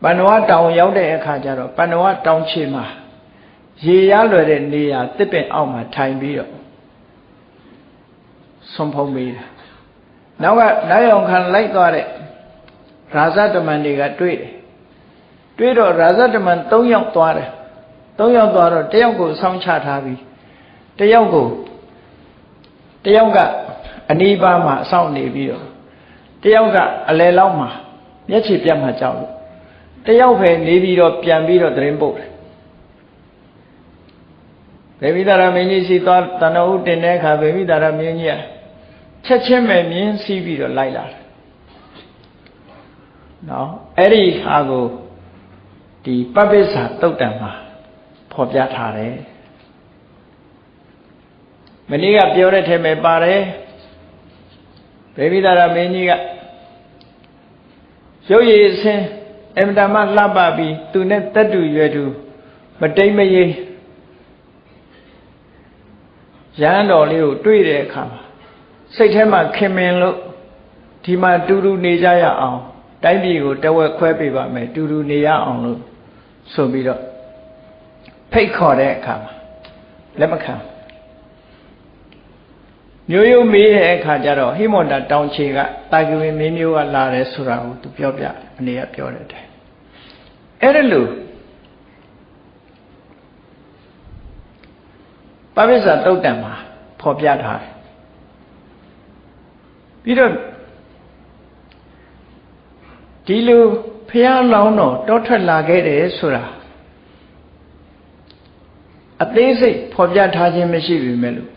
ပန္နဝတောင်ရောက်တဲ့အခါကျတော့ပန္နဝတောင်ခြေမှာရေရလွယ်တဲ့နေရာတစ်ပင်အောက်မှာထိုင်ပြီးတော့ဆုံးဖုံးမိတာနောက်ကနိုင်အောင်ခံလိုက်သွားတဲ့ ရာဇတမန်တွေကတွေ့တယ်တွေ့တော့ရာဇတမန်၃ယောက်သွားတယ်၃ယောက်သွားတော့တယောက်ကိုဆောင်းချထားပြီးတယောက်ကိုတယောက်ကအနီးပါးမှာအဆောင်နေပြီးတော့တယောက်ကအလယ်လောက်မှာမျက်ခြေပြတ်မှကြောက်လို့တယောက်ပဲနေပြီးတော့ပြန်ပြီးတော့သတင်းပို့တယ်ဗေမိတာရမင်းကြီးစီသွားတဏှုတင်တဲ့အခါဗေမိတာရမင်းကြီးကချက်ချင်းပဲမြင်းစီးပြီးတော့လိုက်လာတယ် နော်အဲ့ဒီဟာကိုဒီပပိစ္ဆာတုတ်တံမှာဖော်ပြထားတယ်မနေ့ကပြောတဲ့ထဲမှာပါတယ်ဗေမိတာရမင်းကြီးကရုပ်ရည်အစင်းအင်မတန်မှလှပပြီးသူနဲ့တက်တူရွယ်တူမတိမ်မယိရဟန်းတော်လေးကိုတွေ့တဲ့အခါမှာစိတ်ထဲမှာခင်မင်လို့ဒီမှာတူတူနေကြရအောင် တိုင်းပြည်ကိုတဝက်ခွဲပေးပါမယ်တူတူနေရအောင်လို့ဆိုပြီးတော့ဖိတ်ခေါ်တဲ့အခါမှာလက်မခံမျိုးရိုးမေးတဲ့အခါကျတော့ဟိမန္တာတောင်ချေကတာဂဝင်မင်းမျိုးကလာတယ်ဆိုတာကိုသူပြောပြအနေကပြောတယ်တဲ့အဲ့ဒါလို့ပပိစ္ဆာတုတ်တံမှာဖော်ပြထားတယ်ပြီးတော့ ဒီလိုဖះလောင်းတော်တောထွက်လာခဲ့တယ်ဆိုတာအသေးစိတ်ဖော်ပြထားခြင်းမရှိပြီမဲ့လို့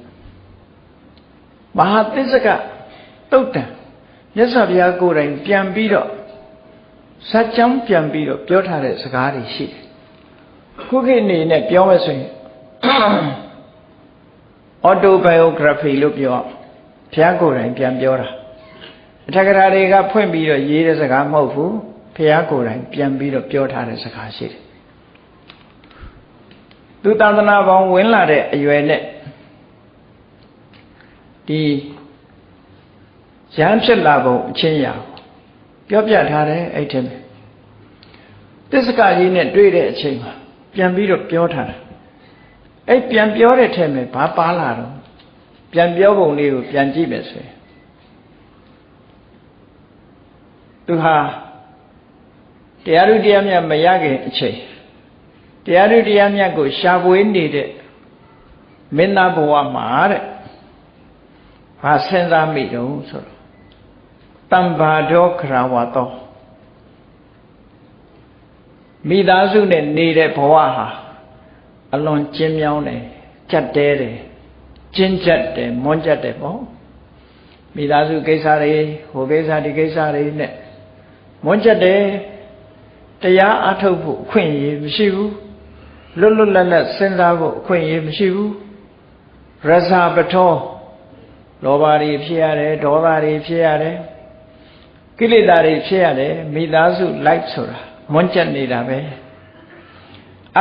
မဟာသစ္စကတုတ်တံမြတ်စွာဘုရားကိုယ်တိုင်ပြန်ပြီးတော့ဇာတ်ကြောင်းပြန်ပြီးတော့ပြောထားတဲ့စကားတွေရှိတယ်ခုခေတ်နေနဲ့ပြောမယ်ဆိုရင် autobiography လို့ပြောဘုရားကိုယ်တိုင်ပြန်ပြောတာ အထက်ကရာတွေကဖွင့်ပြီးတော့ရေးတဲ့စကားမဟုတ်ဘူးဘုရားကိုယ်တိုင်ပြန်ပြီးတော့ပြောထားတဲ့စကားရှိတယ်သူသာသနာပေါင်းဝင်လာတဲ့အရွယ်နဲ့ဒီရဟန်းဖြစ်လာပုံအချင်းရာပြောပြထားတယ်အဲ့ထက်မှာတစ္ဆကကြီးနဲ့တွေ့တဲ့အချိန်မှာပြန်ပြီးတော့ပြောထားတာအဲ့ပြန်ပြောတဲ့ထက်မှာဘာပါလာတော့ပြန်ပြောပုံလေးကိုပြန်ကြည့်မယ်ဆိုရင် သူဟာတရားဓုတရားမြတ်မရခင်အချိန်တရားဓုတရားမြတ်ကိုရှာဖွေနေတဲ့မင်းသားဘဝမှာတဲ့ဘာစဉ်းစားမိတုံးဆိုတော့တမ္ဘာဒောခရဝတောမိသားစုနဲ့နေတဲ့ဘဝဟာအလွန်ကျဉ်းမြောင်းတယ်ကြက်တဲတယ်ကျဉ်းကြက်တယ်မွန်းကြက်တယ်ပေါ့မိသားစုကိစ္စတွေဟိုကိစ္စဒီကိစ္စတွေနဲ့ မွန်းကြက်တယ်တရားအထုတ်ဖို့အခွင့်အရေးမရှိဘူးလွတ်လွတ်လပ်လပ်စဉ်းစားဖို့အခွင့်အရေးမရှိဘူးရဇာပထောလောဘတွေဖြစ်ရတယ်ဒေါသတွေဖြစ်ရတယ်ကိလေသာတွေဖြစ်ရတယ်မိသားစုလိုက်ဆိုတာမွန်းကျက်နေတာပဲ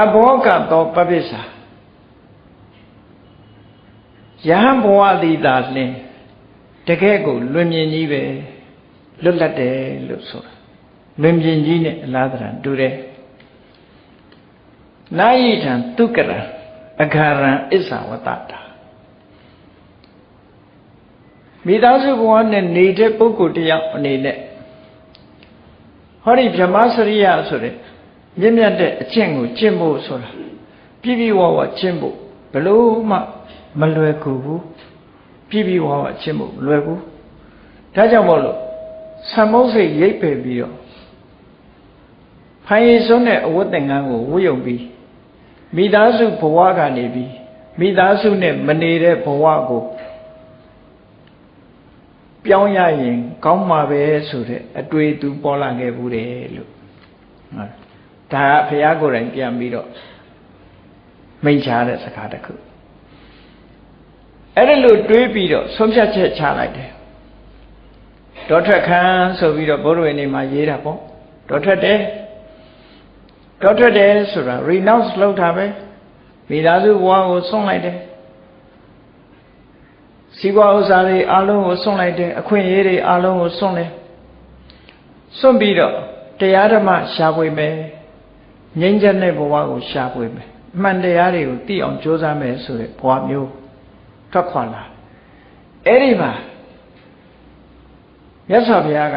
အဘောကတော့ပပိစ္ဆာယဟန်ဘဝသည်သာလင်တကယ့်ကိုလွင်မြင်ကြီးပဲလွတ်လပ်တယ်လို့ဆိုတာ လွင်ပြင်ကြီးနဲ့အလားတရာတူတယ်နာယိထံတုကရံအခါရံအစ္ဆဝတ္တတာမိသားစုဘဝနဲ့နေတဲ့ပုဂ္ဂိုလ်တယောက်အနေနဲ့ဟောဒီဗြဟ္မစရိယဆိုတဲ့မြင့်မြတ်တဲ့အကျင့်ကိုကျင့်ဖို့ဆိုတာပြည့်ပြည့်ဝဝကျင့်ဖို့ဘလို့မှမလွယ်ကူဘူးပြည့်ပြည့်ဝဝကျင့်ဖို့မလွယ်ဘူးဒါကြောင့်မို့လို့ဆံမုတ်စိတ်ရိပ်ပယ်ပြီးတော့ ဖိုင်ရည်စွန်းတဲ့အဝတ်သင်္ကန်းကိုဝတ်ယုံပြီးမိသားစုဘဝကနေပြီးမိသားစုနဲ့မနေတဲ့ဘဝကိုပြောင်းရရင်ကောင်းမှာပဲဆိုတဲ့အတွေ့အသူပေါ်လာခဲ့ဘူးတယ်လို့ဟုတ်ဒါကဘုရားကိုယ်တိုင်ပြန်ပြီးတော့မိန့်ချတဲ့စကားတစ်ခုအဲ့ဒါလို့တွေးပြီးတော့ဆုံးဖြတ်ချက်ချလိုက်တယ်ဒေါထွက်ခန်းဆိုပြီးတော့ဘုရားဝင်နေမှာရေးတာပေါ့ဒေါထွက်တယ် ဒေါထွက်တယ်ဆိုတာ renounce လုပ်တာပဲမိသားစုဘဝကိုဆုံးလိုက်တယ်စီးပွားဥစ္စာတွေအလုံးကိုစွန့်လိုက်တယ်အခွင့်အရေးတွေအလုံးကိုစွန့်တယ်စွန့်ပြီးတော့တရားဓမ္မရှားပွေမယ်ငြိမ်းချမ်းတဲ့ဘဝကိုရှားပွေမယ်အမှန်တရားတွေကိုသိအောင်ကြိုးစားမယ်ဆိုတဲ့ဘဝမျိုးထွက်ခွာလာအဲ့ဒီမှာမြတ်စွာဘုရားက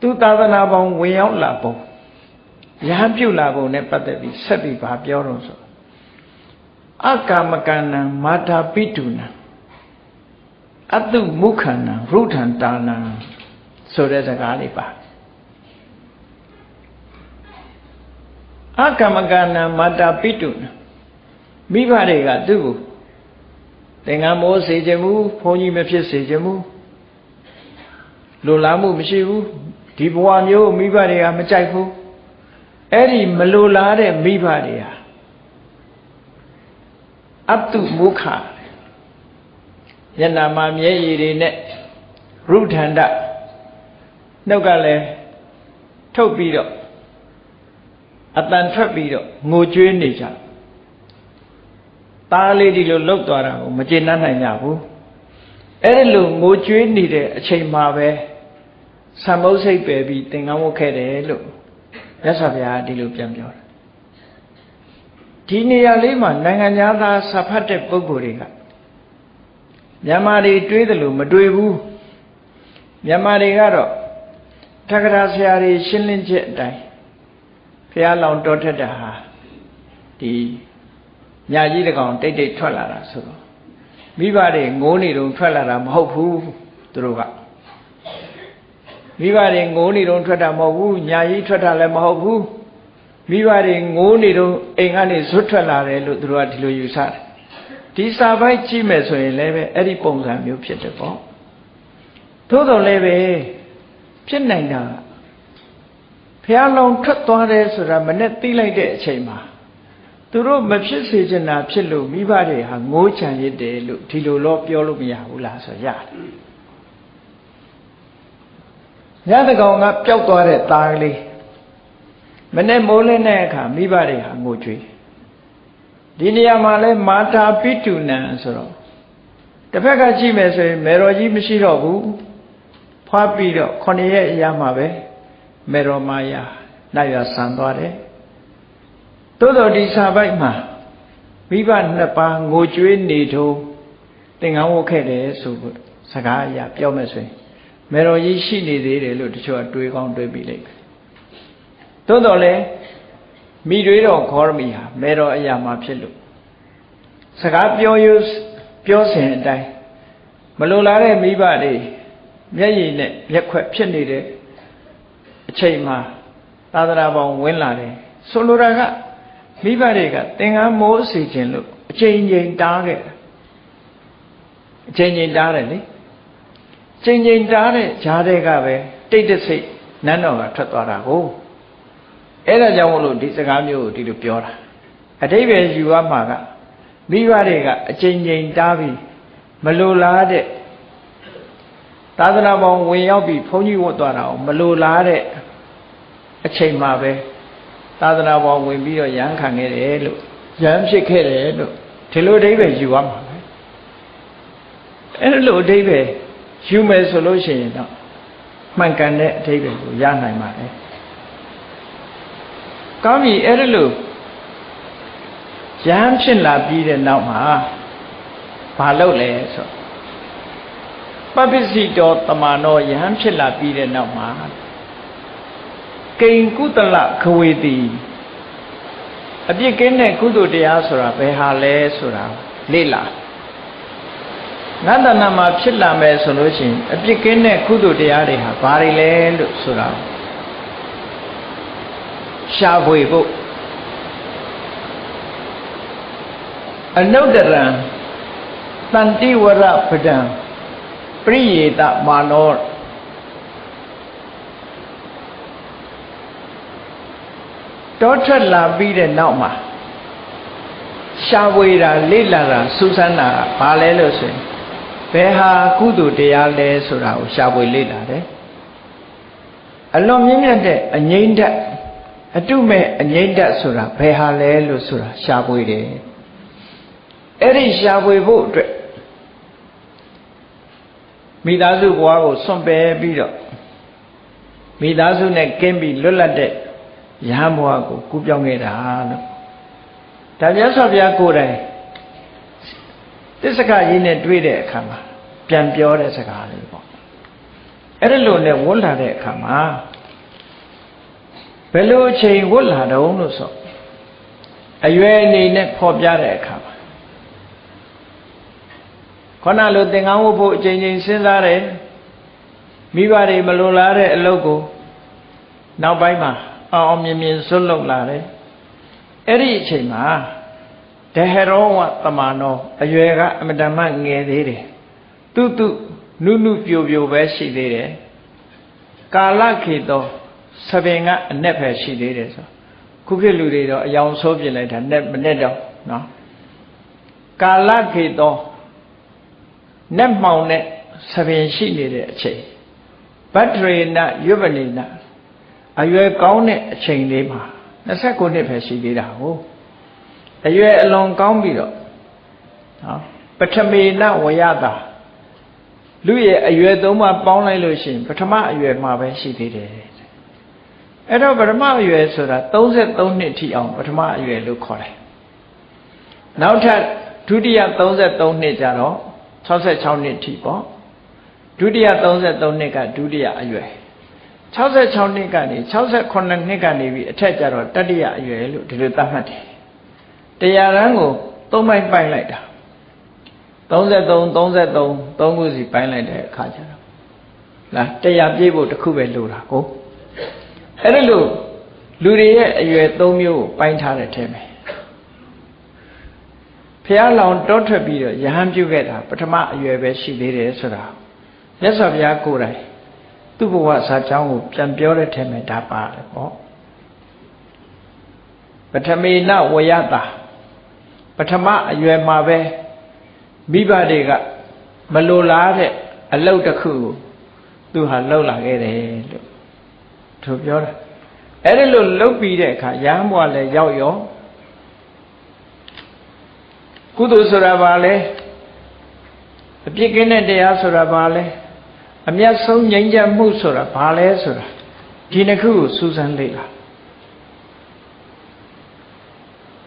သူသာသနာပေါင်းဝင်ရောက်လာပုံရဟန်းပြုလာပုံနဲ့ပတ်သက်ပြီးဆက်ပြီးဗာပြောတော့ဆိုအကာမကဏံမာတာပိတုနံအတုမုခန္နံရုထံတာနံဆိုတဲ့စကားလေးပါအကမကဏမာတာပိတုနမိဘတွေကသူ့ကိုသင်္ကန်းမိုးစေခြင်းမူဘုန်းကြီးမဖြစ်စေခြင်းမူလိုလားမှုမရှိဘူး ဒီဘဝမျိုးမိဘတွေကမကြိုက်ဘူးအဲ့ဒီမလိုလားတဲ့မိဘတွေဟာအတုမုခညနာမှာမျက်ရည်တွေနဲ့ရုထန္တနှုတ်ကလည်းထုတ်ပြီးတော့အတန်ထွက်ပြီးတော့ငိုကြွေးနေကြသားလေးဒီလိုလှုပ်သွားတာကိုမကျေနပ်နိုင်ကြဘူးအဲ့ဒီလိုငိုကြွေးနေတဲ့အချိန်မှာပဲ သံမုတ်စိတ်ပယ်ပြီးသင်္ကန်းဝတ်ခဲ့တယ်လို့မြတ်စွာဘုရားဒီလိုပြန်ပြောတယ်ဒီနေရာလေးမှာနိုင်ငံသားစာဖတ်တဲ့ပုဂ္ဂိုလ်တွေကမြန်မာတွေတွေးတယ်လို့မတွေးဘူးမြန်မာတွေကတော့ထက္ကရာဆရာတွေရှင်းလင်းချက်အတိုင်းဖះလောင်တော်ထက်တာဟာဒီညာကြီးတကောင်တိတ်တိတ်ထွက်လာတာဆိုတော့မိဘတွေငိုးနေတုံထွက်လာတာမဟုတ်ဘူးသူတို့က မိဘတွေငိုးနေတုံထွက်တာမဟုတ်ဘူးညာကြီးထွက်တာလည်းမဟုတ်ဘူးမိဘတွေငိုးနေတုံအိမ်ကနေဇွတ်ထွက်လာတယ်လို့သူတို့ကဒီလိုယူဆတယ်ဒီစာပိုက်ကြည့်မယ်ဆိုရင်လည်းပဲအဲ့ဒီပုံစံမျိုးဖြစ်တယ်ပေါ့သို့တော်လည်းပဲဖြစ်နိုင်တာဖះလောင်ထွက်သွားတယ်ဆိုတာမနဲ့သိလိုက်တဲ့အချိန်မှာသူတို့မဖြစ်စေချင်တာဖြစ်လို့မိဘတွေဟာငိုးချံရစ်တယ်လို့ဒီလိုတော့ပြောလို့မရဘူးလားဆိုရတယ် ညတကောင်ကပျောက်သွားတဲ့သားကလေးမနဲ့မိုးလင်းတဲ့အခါမိဘတွေဟာငိုကြွေးဒီနေရာမှာလဲမာတာပိတုနံဆိုတော့တစ်ဖက်ကကြည့်မယ်ဆိုရင်မေတော်ကြီးမရှိတော့ဘူးဖွားပြီးတော့ခொနရက်အရာမှာပဲမေတော်မာယာနိုင်ရဆန်သွားတယ်သို့တော်ဒီစာပိုက်မှာမိဘနှစ်ပါးငိုကြွေးနေထုံးသင်္ကန်းဝတ်ခဲ့တယ်ဆိုဖို့စကားအရာပြောမယ်ဆိုရင် မေတော်ကြီးရှိနေသေးတယ်လို့တချို့ကတွေးကောင်းတွေးပြီးလိုက်တယ်သို့တော်လည်းမိတွေတော်ခေါရမီဟာမေတော်အရာမှာဖြစ်လို့စကားပြောရပြောစဉ်အတိုင်းမလိုလားတဲ့မိဘတွေမျက်ရည်နဲ့မျက်ခွက်ဖြစ်နေတဲ့အချိန်မှာသာသနာပေါင်းဝင်လာတယ်ဆိုလိုတာကမိဘတွေကသင်္ကန်းမိုးစီခြင်းလို့အချိန်ချင်းတားခဲ့အချိန်ချင်းတားတယ်လေ ချိန်ချင်းတားတဲ့ဂျားတွေကပဲတိတ်တဆိတ်နန်းတော်ကထွက်သွားတာကိုအဲ့ဒါကြောင့်မလို့ဒီစကားမျိုးကိုဒီလိုပြောတာအတိပ္ပယ်ယူရမှာကမိဘတွေကအချိန်ချင်းတားပြီးမလိုလားတဲ့သာသနာပေါင်းဝင်ရောက်ပြီးဘုန်းကြီးဝတ်သွားတာကိုမလိုလားတဲ့အချိန်မှာပဲသာသနာပေါင်းဝင်ပြီးတော့ရဟန်းခံခဲ့တယ်လို့ရဟန်းဖြစ်ခဲ့တယ်လို့ဒီလိုအဓိပ္ပာယ်ယူရမှာပဲအဲ့လိုအဓိပ္ပာယ် ယူမယ်ဆိုလို့ရှိရင်တော့မှန်ကန်တဲ့အထိပ္ပယ်ကိုရနိုင်ပါတယ်ကောင်းပြီအဲ့ဒါလို့ရဟန်းဖြစ်လာပြီးတဲ့နောက်မှာဘာလုပ်လဲဆိုပပစ္စည်းတော်တမန်တော်ယဟန်ဖြစ်လာပြီးတဲ့နောက်မှာကိင်ကုသလခဝေတိအပြစ်ကင်းတဲ့ကုသိုလ်တရားဆိုတာဘယ်ဟာလဲဆိုတာလေ့လာ ငါတဏမှာဖြစ်လာမယ်ဆိုလို့ရှိရင်အပြစ်ကင်းတဲ့ကုသိုလ်တရားတွေဟာဘာတွေလဲလို့ဆိုတာရှားဖွေဖို့အနုတ္တရံတန်တိဝရပဒံပရိယေတမာနောတောထွက်လာပြီးတဲ့နောက်မှာရှားဝေတာလေ့လာတာစူးစမ်းတာဘာလဲလို့ဆိုရင် ဘယ်ဟာကုသိုလ်တရားလဲဆိုတာကိုရှားဝေလေ့လာတယ်အလွန်မြင့်မြတ်တဲ့အငိမ့်ဓာတ်အတုမဲ့အငိမ့်ဓာတ်ဆိုတာဘယ်ဟာလဲလို့ဆိုတာရှားဝေတယ်အဲ့ဒီရှားဝေဖို့အတွက်မိသားစုဘဝကိုစွန့်ပယ်ပြီးတော့မိသားစုနဲ့ကင်းပြီးလွတ်လပ်တဲ့ရဟန်းဘဝကိုကူးပြောင်းခဲ့တာလို့ဒါမြတ်စွာဘုရားကိုယ်တိုင် တစ္ဆကကြီးနဲ့တွေ့တဲ့အခါမှာပြန်ပြောတဲ့စကားလေးပေါ့အဲ့ဒါလိုနဲ့ဝတ်လာတဲ့အခါမှာဘယ်လိုအချိန်ဝတ်လာတုံးလို့ဆိုအရွယ်အနေနဲ့ဖော်ပြတဲ့အခါမှာခဏလိုသင်္ကန်းဝတ်ဖို့အချိန်ချင်းစဉ်းစားတယ်မိဘတွေမလိုလားတဲ့အလုပ်ကိုနောက်ပိုင်းမှာအောင်အောင်မြင်မြင်စွန့်လွတ်လာတယ်အဲ့ဒီအချိန်မှာ ဒဟရောဝတမနောအရွယ်ကအမတမငယ်သေးတယ်တုတုနုနုပြိုပြိုပဲရှိသေးတယ်ကာလခေတောသပင်ကအ내ပဲရှိသေးတယ်ဆိုခုခေတ်လူတွေတော့အယောင်ဆိုးပြလိုက်တာနဲ့မနဲ့တော့နော်ကာလခေတောနက်မှောင်တဲ့သပင်ရှိနေတဲ့အချိန်ဗတ္တရေနရွပနိနအရွယ်ကောင်းတဲ့အချိန်လေးမှာ29နှစ်ပဲရှိသေးတာဟုတ် အရွယ်အလွန်ကောင်းပြီးတော့နော်ပထမေနဝယတာလူရဲ့အရွယ်သုံးပါပေါင်းလိုက်လို့ရှိရင်ပထမအရွယ်မှာပဲရှိသေးတယ်အဲ့တော့ပထမအရွယ်ဆိုတာ33နှစ်ထိအောင်ပထမအရွယ်လို့ခေါ်တယ်နောက်ထပ်ဒုတိယ33နှစ်ကြတော့66နှစ်ထိပေါ့ဒုတိယ33နှစ်ကဒုတိယအရွယ်66နှစ်ကနေ68နှစ်ကနေပြီးအထက်ကျတော့တတိယအရွယ်လို့ဒီလိုသတ်မှတ်တယ် တရားရန်ကိုသုံးပိုင်းပိုင်းလိုက်တာ33 33 3ခုစီပိုင်းလိုက်တဲ့အခါကျတော့လားတရားပြည့်ဖို့တစ်ခုပဲလိုတာကိုအဲ့ဒါလို့လူတွေရဲ့အရွယ်၃မျိုးကိုပိုင်းထားတဲ့ထဲမှာဖះလောင်တောထွက်ပြီးတော့ယဟန်ပြုခဲ့တာပထမအရွယ်ပဲရှိသေးတယ်ဆိုတာမြတ်စွာဘုရားကိုယ်တိုင်သူ့ဘဝစာကြောင်းကိုပြန်ပြောတဲ့ထဲမှာဒါပါတယ်ပေါ့ပထမေနဝယတာ ပထမအရွယ်မှာပဲမိဘတွေကမလိုလားတဲ့အလုပ်တစ်ခုကိုသူဟာလှုပ်လာခဲ့တယ်လို့သူပြောတာအဲ့ဒီလိုလှုပ်ပြီးတဲ့အခါရဟန်းဘဝလည်းရောက်ရောကုသိုလ်ဆိုတာဘာလဲအပြစ်ကင်းတဲ့တရားဆိုတာဘာလဲအမျက်ဆုံးငြိမ်းချမ်းမှုဆိုတာဘာလဲဆိုတာဒီနှစ်ခုကိုစူးစမ်းလေ့လာ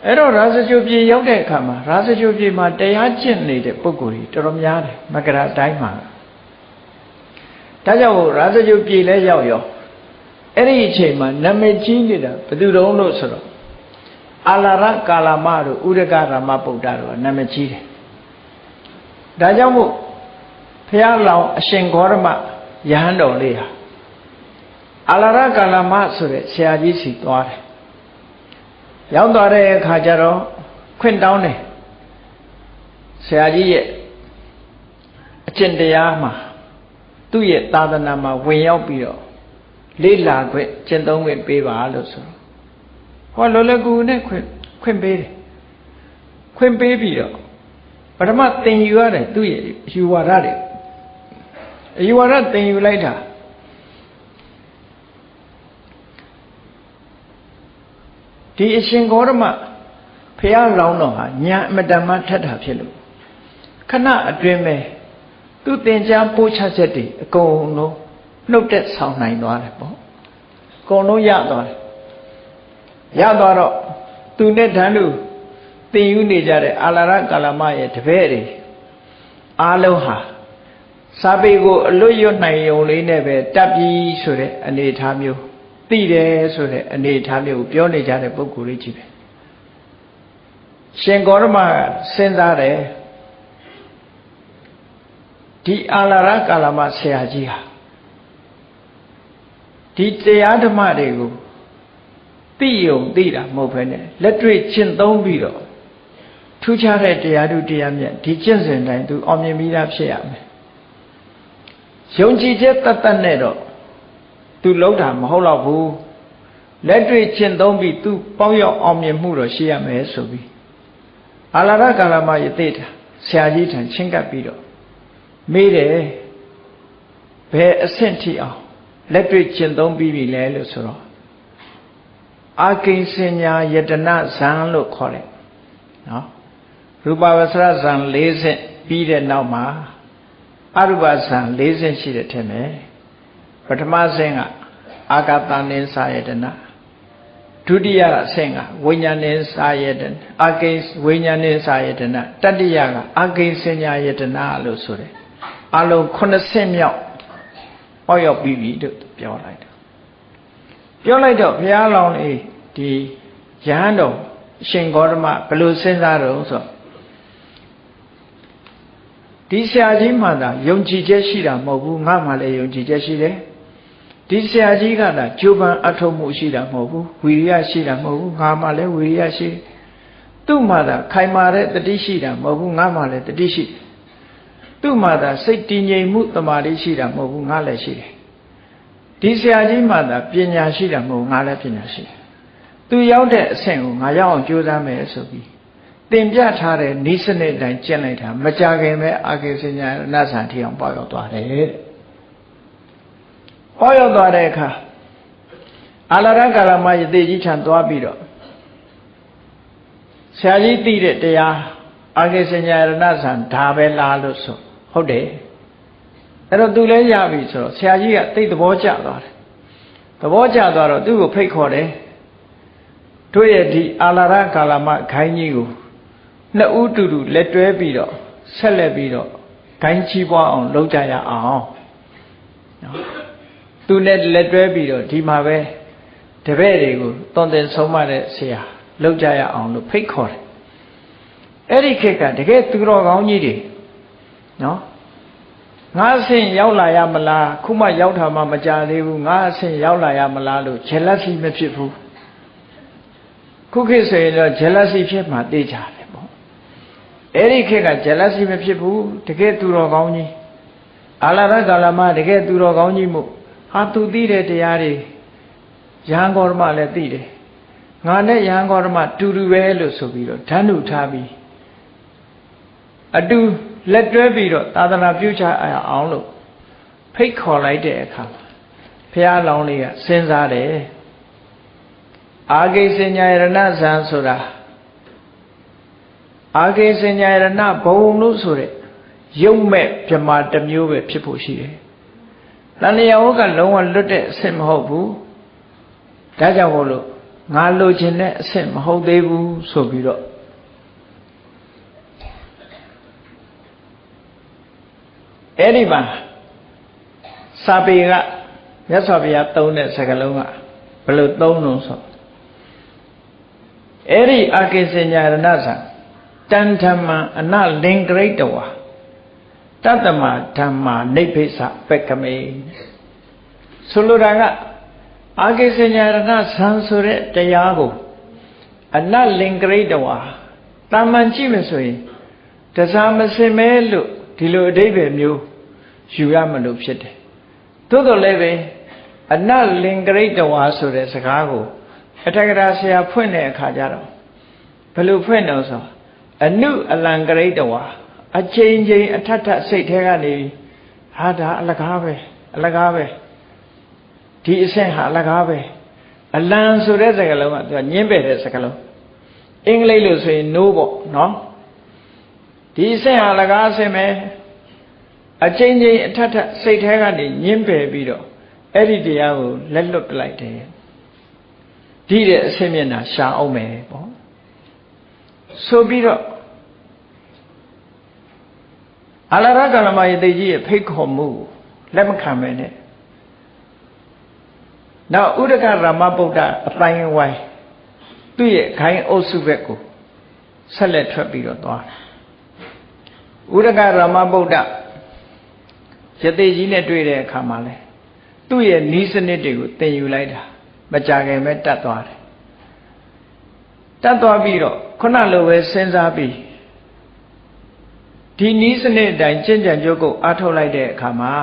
အဲ့တော့ရာဇဂုပြေရောက်တဲ့အခါမှာရာဇဂုပြေမှာတရားကျင့်နေတဲ့ပုဂ္ဂိုလ်ကြီးတော်တော်များတယ်မကရာတိုင်းမှာဒါကြောင့်ရာဇဂုပြေလဲရောက်ရောအဲ့ဒီအချိန်မှာနာမည်ကြီးနေတာဘယ်သူတုံးလို့ဆိုတော့အာလာရကာလမတို့ဥရကရမဗုဒ္ဓတို့ကနာမည်ကြီးတယ်ဒါကြောင့်မို့ဖះလောင်အရှင်ဂေါရမယဟန်တော်လေးဟာအာလာရကာလမဆိုတဲ့ဆရာကြီးစီသွားတယ် ရောက်သွားတဲ့အခါကျတော့ခွင့်တောင်းတယ်ဆရာကြီးရဲ့အကျင့်တရားမှာသူ့ရဲ့သာသနာမှာဝင်ရောက်ပြီးတော့လေးလာခွင့်ကျင့်သုံးခွင့်ပေးပါလို့ဆိုတော့ဟောလောလကူနဲ့ခွင့်ခွင့်ပေးတယ်ခွင့်ပေးပြီးတော့ပထမသင်ယူရတယ်သူ့ရဲ့ယူဝါဒတွေအယူဝါဒသင်ယူလိုက်တာ ဒီအရှင်ဂေါရမဖះလောင်းတော်ဟာညာအမတန်မှထက်တာဖြစ်လို့ခဏအတွင်းပဲသူသင်ကြားပို့ချချက်တွေအကုန်လုံးဖနှုတ်သက်ဆောင်နိုင်သွားတယ်ပေါ့အကုန်လုံးရသွားတယ်ရသွားတော့သူနဲ့တန်းလူသင်ယူနေကြတဲ့အာလာရကာလမရဲ့တပည့်တွေအားလုံးဟာစာပေကိုအလွတ်ရွတ်နိုင်ုံလေးနဲ့ပဲတပ်ပြီးဆိုတဲ့အနေအထားမျိုး သိတယ်ဆိုတဲ့အနေအထားမျိုးကိုပြောနေကြတဲ့ပုဂ္ဂိုလ်လေးကြီးပဲရှင်ဂေါရမစဉ်းစားတယ်ဒီအာလာရကာလမဆရာကြီးဟာဒီတရားဓမ္မတွေကိုသိယုံသိတာမဟုတ်ဘဲနဲ့လက်တွေ့ကျင့်သုံးပြီးတော့ထူးခြားတဲ့တရားဓုတရားမြတ်ဒီကျင့်စဉ်တိုင်းသူအောင်မြင်ပြီးသားဖြစ်ရမယ်ယုံကြည်ချက်တတ်တတ်နဲ့တော့ သူလုံးတာမဟုတ်တော့ဘူးလက်တွေ့ကျင့်သုံးပြီးသူပေါင်းရောက်အောင်မြင်မှုတော့ရှိရမယ်ဆိုပြီးအာလာရကာလမယသိတာဆရာကြီးထံချင်းကပ်ပြီးတော့မေးတယ်ဘယ်အဆင့်ထိအောင်လက်တွေ့ကျင့်သုံးပြီးပြီလဲလို့ဆိုတော့အာကိဉ္စညာယတနာဇံလို့ခေါ်တယ်နော်ရူပဝဆရဇံ၄ဆင့်ပြီးတဲ့နောက်မှာအရူပဇံ၄ဆင့်ရှိတဲ့ထဲမှာ ပထမဆင့်ကအာဂတနိစာယတနာဒုတိယအဆင့်ကဝိညာဉ်နဲ့စာယတနာအာကိဝိညာဉ်နဲ့စာယတနာတတိယကအာကိစညာယတနာလို့ဆိုတယ်အလုံး9ဆင့်မြောက်ဟောရောက်ပြီးပြီလို့ပြောလိုက်တယ်ပြောလိုက်တော့ဘုရားလောင်းလေးဒီယဟန်တော်ရှင်ဂေါတမဘယ်လိုစဉ်းစားတော့ဆိုဒီဆရာကြီးမှသာယုံကြည်ချက်ရှိတာမဟုတ်ဘူးငါမှလည်းယုံကြည်ချက်ရှိတယ် ဒီဆရာကြီးကသာကြိုးပမ်းအထောက်မှုရှိတာမဟုတ်ဘူးဝီရိယရှိတာမဟုတ်ဘူးငါမှလည်းဝီရိယရှိသူ့မှသာခိုင်မာတဲ့တတိရှိတာမဟုတ်ဘူးငါမှလည်းတတိရှိသူ့မှသာစိတ်တည်ငြိမ်မှုတမာတိရှိတာမဟုတ်ဘူးငါလည်းရှိတယ်ဒီဆရာကြီးမှသာပညာရှိတာမဟုတ်ငါလည်းပညာရှိတယ်သူရောက်တဲ့အဆင့်ကိုငါရောက်အောင်ကြိုးစားမယ်ဆိုပြီးတင်ပြထားတဲ့နိစနစ်တိုင်းကျင့်လိုက်တာမကြခင်ပဲအာကေစညာနတ်ဆန်ထီအောင်ပေါ့ရောက်သွားတယ်တဲ့ ဟောရောက်သွားတဲ့အခါအာလရကာလမယတိကြီးခြံသွားပြီးတော့ဆရာကြီးသိတဲ့တရားအာကေစညာရဏဆံဒါပဲလားလို့ဆိုဟုတ်တယ်အဲ့တော့သူလည်းရပြီဆိုတော့ဆရာကြီးကသိသဘောကျသွားတယ်သဘောကျသွားတော့သူ့ကိုဖိတ်ခေါ်တယ်တို့ရဲ့ဒီအာလာရကာလမခိုင်းကြီးကိုနှစ်ဦးတူတူလက်တွဲပြီးတော့ဆက်လက်ပြီးတော့ခိုင်းချီးပွားအောင်လုပ်ကြရအောင်နော် သူနဲ့လက်တွဲပြီးတော့ဒီမှာပဲတပည့်တွေကိုတွန်တင်ဆုံးမတဲ့ဆရာလုပ်ကြရအောင်လို့ဖိတ်ခေါ်တယ်အဲ့ဒီခေတ်ကတကယ်သူတော်ကောင်းကြီးတွေနော်ငါအဆင့်ရောက်လာရမလားခုမှရောက်တာမှမကြသေးဘူးငါအဆင့်ရောက်လာရမလားလို့ jealousy မဖြစ်ဘူးခုခေတ်ဆိုရင်တော့ jealousy ဖြစ်မှသိကြတယ်ပေါ့အဲ့ဒီခေတ်က jealousy မဖြစ်ဘူးတကယ်သူတော်ကောင်းကြီးအာလာရကာလမတကယ်သူတော်ကောင်းကြီးမို့ ဟာသူသိတဲ့တရားတွေရဟန်းဂေါရမလည်းသိတယ်ငါနဲ့ရဟန်းဂေါရမတူတူပဲလို့ဆိုပြီးတော့ဓာတ်နုထားပြီးအတူလက်တွဲပြီးတော့သာသနာပြုချအောင်လို့ဖိတ်ခေါ်လိုက်တဲ့အခါဘုရားလောင်းလေးကစဉ်းစားတယ်အာဂိစဉ္ညာယရဏဇံဆိုတာအာဂိစဉ္ညာယရဏဘုံလို့ဆိုတဲ့ရုပ်မဲ့ပြမာတစ်မျိုးပဲဖြစ်ဖို့ရှိတယ်။ တဏှာဝကလုံးဝလွတ်တဲ့အဆင့်မဟုတ်ဘူး။ဒါကြောင့်မို့လို့ငါလိုချင်တဲ့အဆင့်မဟုတ်သေးဘူးဆိုပြီးတော့အဲ့ဒီမှာစာပေကမြတ်စွာဘုရားသုံးတဲ့စကားလုံးကဘယ်လိုသုံးလို့ဆိုအဲ့ဒီအာကိစညာရဏဇံတန်ဓမ္မအနလင်္ကရိတဝါ တတ္တမဓမ္မာနိဗ္ဗိသပက္ခမေဆိုလိုတာကအာကိစညာရဏဇံဆိုတဲ့တရားကိုအနလင်္ကရိတဝါတာမန်ကြည့်မယ်ဆိုရင်တစားမစင်မဲလို့ဒီလိုအဓိပ္ပာယ်မျိုးယူရမလို့ဖြစ်တယ်သို့တော်လည်းပဲအနလင်္ကရိတဝါဆိုတဲ့စကားကိုအထက်ကရာဆရာဖွင့်တဲ့အခါကျတော့ဘယ်လိုဖွင့်တော့ဆိုအနုအလံကရိတဝါ အချိန်ချင်းအထက်ထစိတ်ထဲကနေဟာဒါအလကားပဲအလကားပဲဒီအဆင့်ဟာအလကားပဲအလံဆိုတဲ့စကားလုံးကသူကညင်းပယ်တဲ့စကားလုံးအင်္ဂလိပ်လို့ဆိုရင် no ပေါ့နော်ဒီအဆင့်ဟာအလကားအဆင့်ပဲအချိန်ချင်းအထက်ထစိတ်ထဲကနေညင်းပယ်ပြီးတော့အဲ့ဒီတရားကိုလက်လွတ်ပလိုက်တယ်ဒီတဲ့အဆင့်မျက်နှာရှာအောင်မယ်ပေါ့ဆိုပြီးတော့ အလာရကလမယေတိကြီးရဲ့ဖိတ်ခေါ်မှုလက်မခံပဲနဲ့နောက်ဥဒကရမဗုဒ္ဓအတိုင်းဝိုင်းသူ့ရဲ့ခိုင်းအုပ်စုဘက်ကိုဆက်လက်ထွက်ပြီးတော့သွားဥဒကရမဗုဒ္ဓယသိကြီးနဲ့တွေ့တဲ့အခါမှာလဲသူ့ရဲ့နီးစနစ်တွေကိုသင်ယူလိုက်တာမကြခင်ပဲတတ်သွားတယ်တတ်သွားပြီးတော့ခုနလိုပဲစဉ်းစားပြီး ဒီနီးစနစ်အတိုင်းကျင့်ကြံကြုတ်ကိုအားထုတ်လိုက်တဲ့အခါမှာ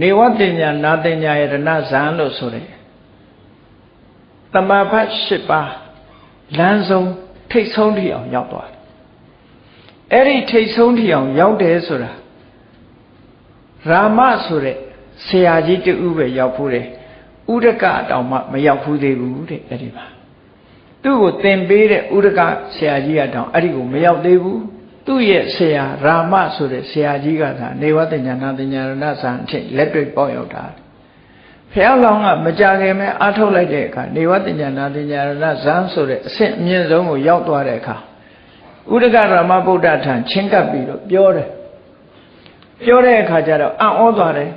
နေဝတညာနာတညာယရဏဇံလို့ဆိုတယ်တမဖတ်၈ပါးလမ်းဆုံးထိတ်ဆုံးထိအောင်ရောက်သွားတယ်အဲ့ဒီထိတ်ဆုံးထိအောင်ရောက်တယ်ဆိုတာရာမဆိုတဲ့ဆရာကြီးတူပဲရောက်ဖို့တယ်ဥဒကတောင်မှမရောက်ဘူးသေးဘူးတဲ့အဲ့ဒီမှာသူ့ကိုသင်ပေးတဲ့ဥဒကဆရာကြီးကတောင်အဲ့ဒီကိုမရောက်သေးဘူး သူ့ရဲ့ဆရာရာမဆိုတဲ့ဆရာကြီးကသာနေဝတညာနာတညာရဏဇံအဖြစ်လက်တွေ့ပေါက်ရောက်တာဖះလောင်းကမကြခင်မဲ့အားထုတ်လိုက်တဲ့အခါနေဝတညာနာတညာရဏဇံဆိုတဲ့အဆင့်အမြင့်ဆုံးကိုရောက်သွားတဲ့အခါဥဒကရမဗုဒ္ဓထံချင်းကပ်ပြီးတော့ပြောတယ်ပြောတဲ့အခါကျတော့အံ့ဩသွားတယ်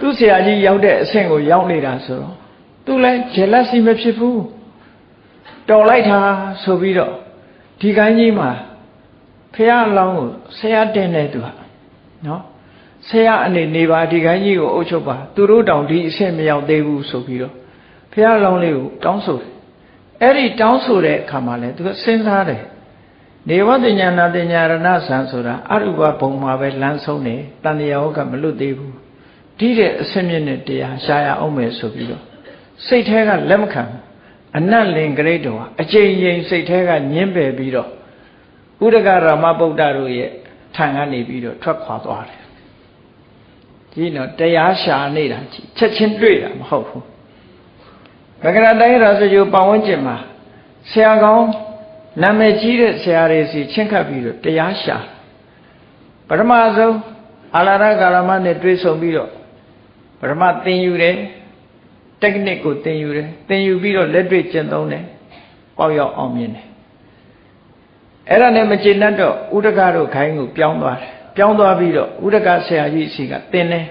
သူ့ဆရာကြီးရောက်တဲ့အဆင့်ကိုရောက်နေတာဆိုတော့သူလည်း jealousy မဖြစ်ဘူးတော်လိုက်တာဆိုပြီးတော့ ဒီကိုင်းကြီးမှာဖះအလောင်းကိုဆရာတင်တယ်သူကနော်ဆရာအနေနေပါဒီကိုင်းကြီးကိုအုပ်ချုပ်ပါသူတို့တောင်ဒီအဆင့်မရောက်သေးဘူးဆိုပြီးတော့ဖះအလောင်းလေးကိုတောင်းဆိုတယ်အဲ့ဒီတောင်းဆိုတဲ့အခါမှာလဲသူကစဉ်းစားတယ်နေဝတညာနာတညာရဏဆံဆိုတာအရုပဘုံမှာပဲလမ်းဆုံးတယ်တန်တရားဟုတ်ကမလွတ်သေးဘူးဒီတဲ့အစမြင့်နဲ့တရားရှားရအောင်မယ်ဆိုပြီးတော့စိတ်แท้ကလက်မခံ အနတ်လင်ဂရိတ်တော်အကျဉ်းရင်စိတ်แท้ကညင်းပယ်ပြီးတော့ဥဒကရမဗုဒ္ဓတို့ရဲ့ထံကနေပြီးတော့ထွက်ခွာသွားတယ်ကြီးတော့တရားရှာနေတာကြီးချက်ချင်းတွေ့တာမဟုတ်ဘူးဘဂရတိုင်းရာဇဂိုပတ်ဝန်းကျင်မှာဆရာကောင်းနာမည်ကြီးတဲ့ဆရာတွေစီချင်းခတ်ပြီးတော့တရားရှာပထမဆုံးအာလာရကာရမနဲ့တွေ့ဆုံပြီးတော့ပထမသင်ယူတယ် technique ကိုသင်ယူတယ်သင်ယူပြီးတော့လက်တွေ့ကျင့်သုံးတယ်ပေါက်ရောက်အောင်မြင်တယ်အဲ့ဒါနဲ့မကျေနပ်တော့ဥဒကတို့ခိုင်းကိုပြောင်းသွားတယ်ပြောင်းသွားပြီးတော့ဥဒကဆရာကြီးအစီကသင်တယ်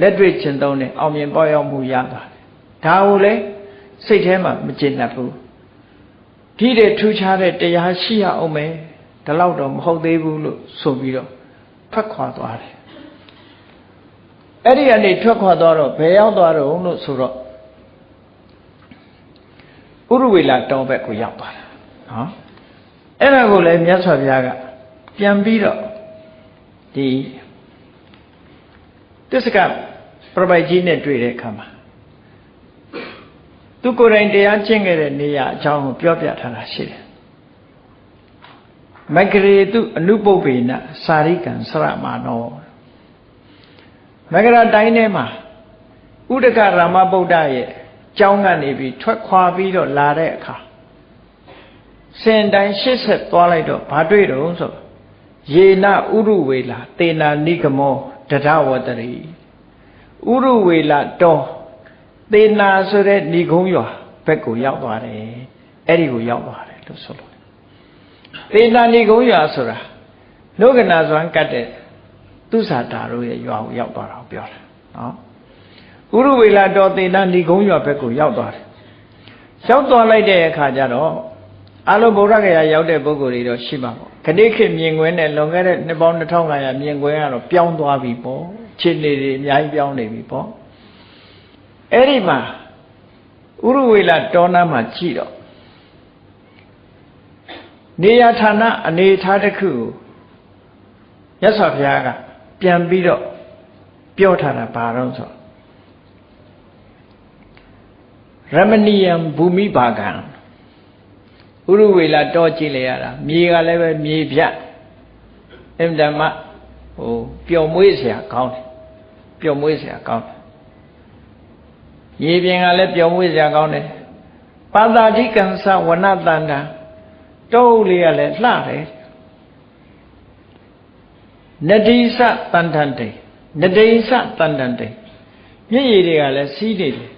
လက်တွေ့ကျင့်သုံးတယ်အောင်မြင်ပေါက်ရောက်မှုရသွားတယ်ဒါကိုလည်းစိတ်ထဲမှာမကျေနပ်ဘူးဒီတဲ့ထူးခြားတဲ့တရားရှိရအောင်မယ်ဒါတော့တော့မဟုတ်သေးဘူးလို့ဆိုပြီးတော့ဖတ်ခွာသွားတယ် အဲ့ဒီကနေထွက်ခွာသွားတော့ဘယ်ရောက်သွားတော့လို့ဆိုတော့ဥရဝေလာတောဘက်ကိုရောက်သွားတာနော်အဲ့ဒါကိုလည်းမြတ်စွာဘုရားကပြန်ပြီးတော့ဒီတစ္ဆကပြပိုက်ကြီးနဲ့တွေ့တဲ့အခါမှာသူကိုယ်တိုင်တရားကျင့်ခဲ့တဲ့နေရာအကြောင်းကိုပြောပြထားတာရှိတယ်မဂရေတုအနုပုပ္ပေနစာရိကံစရမာနော မဂရတိုင်းထဲမှာဥဒကရာမဗုဒ္ဓရဲ့ကျောင်းကနေပြီးထွက်ခွာပြီးတော့လာတဲ့အခါစင်တိုင်းရှစ်ဆက်သွားလိုက်တော့ဘာတွေ့တော့ဆိုယေနဥရုဝေလာတေနာနိဂမောတဒဝတရီဥရုဝေလာတော်သေနာဆိုတဲ့ဏိကုံးရွာဘက်ကိုရောက်သွားတယ်အဲ့ဒီကိုရောက်သွားတယ်လို့ဆိုလို့သေနာဏိကုံးရွာဆိုတာလောကနာဇွမ်းကတ်တဲ့ သူစာတာတို့ရဲ့ရွာကိုရောက်သွားတာပြောတာနော်ဥရဝေလာတော်သေနာဏိကုံးရွာဘက်ကိုရောက်သွားတယ်ရောက်သွားလိုက်တဲ့အခါကျတော့အလုံးဗုဒ္ဓဂယာရောက်တဲ့ပုဂ္ဂိုလ်တွေတော့ရှိမှာပေါ့ခဏိခေမြင်ကွင်းနဲ့လွန်ခဲ့တဲ့နှစ်ပေါင်း2500မြင်ကွင်းကတော့ပြောင်းသွားပြီပေါ့ခြေနေတွေအများကြီးပြောင်းနေပြီပေါ့အဲ့ဒီမှာဥရဝေလတောနာမှာကြည့်တော့နေရဌာနအနေထားတစ်ခုကိုရသော်ဘုရားက ပြန်ပြီးတော့ပြောထားတာဘာတော့ဆိုရမဏီယံဘူမိဘာကံဥရဝေလတောကြည့်လေရတာမြေကလည်းပဲမြေပြအင်တမဟိုပျော်မွေးเสียကောင်းတယ်ပျော်မွေးเสียကောင်းတယ်ရေပြင်ကလည်းပျော်မွေ့စရာကောင်းတယ်ပါတာတိကံသဝနတန္တာတုပ်လေးကလည်းလှတယ် နတိစတန်ထန်တေနဒိန်စတန်တန်တိန်မြစ်ရည်တွေကလည်းစီးနေတယ်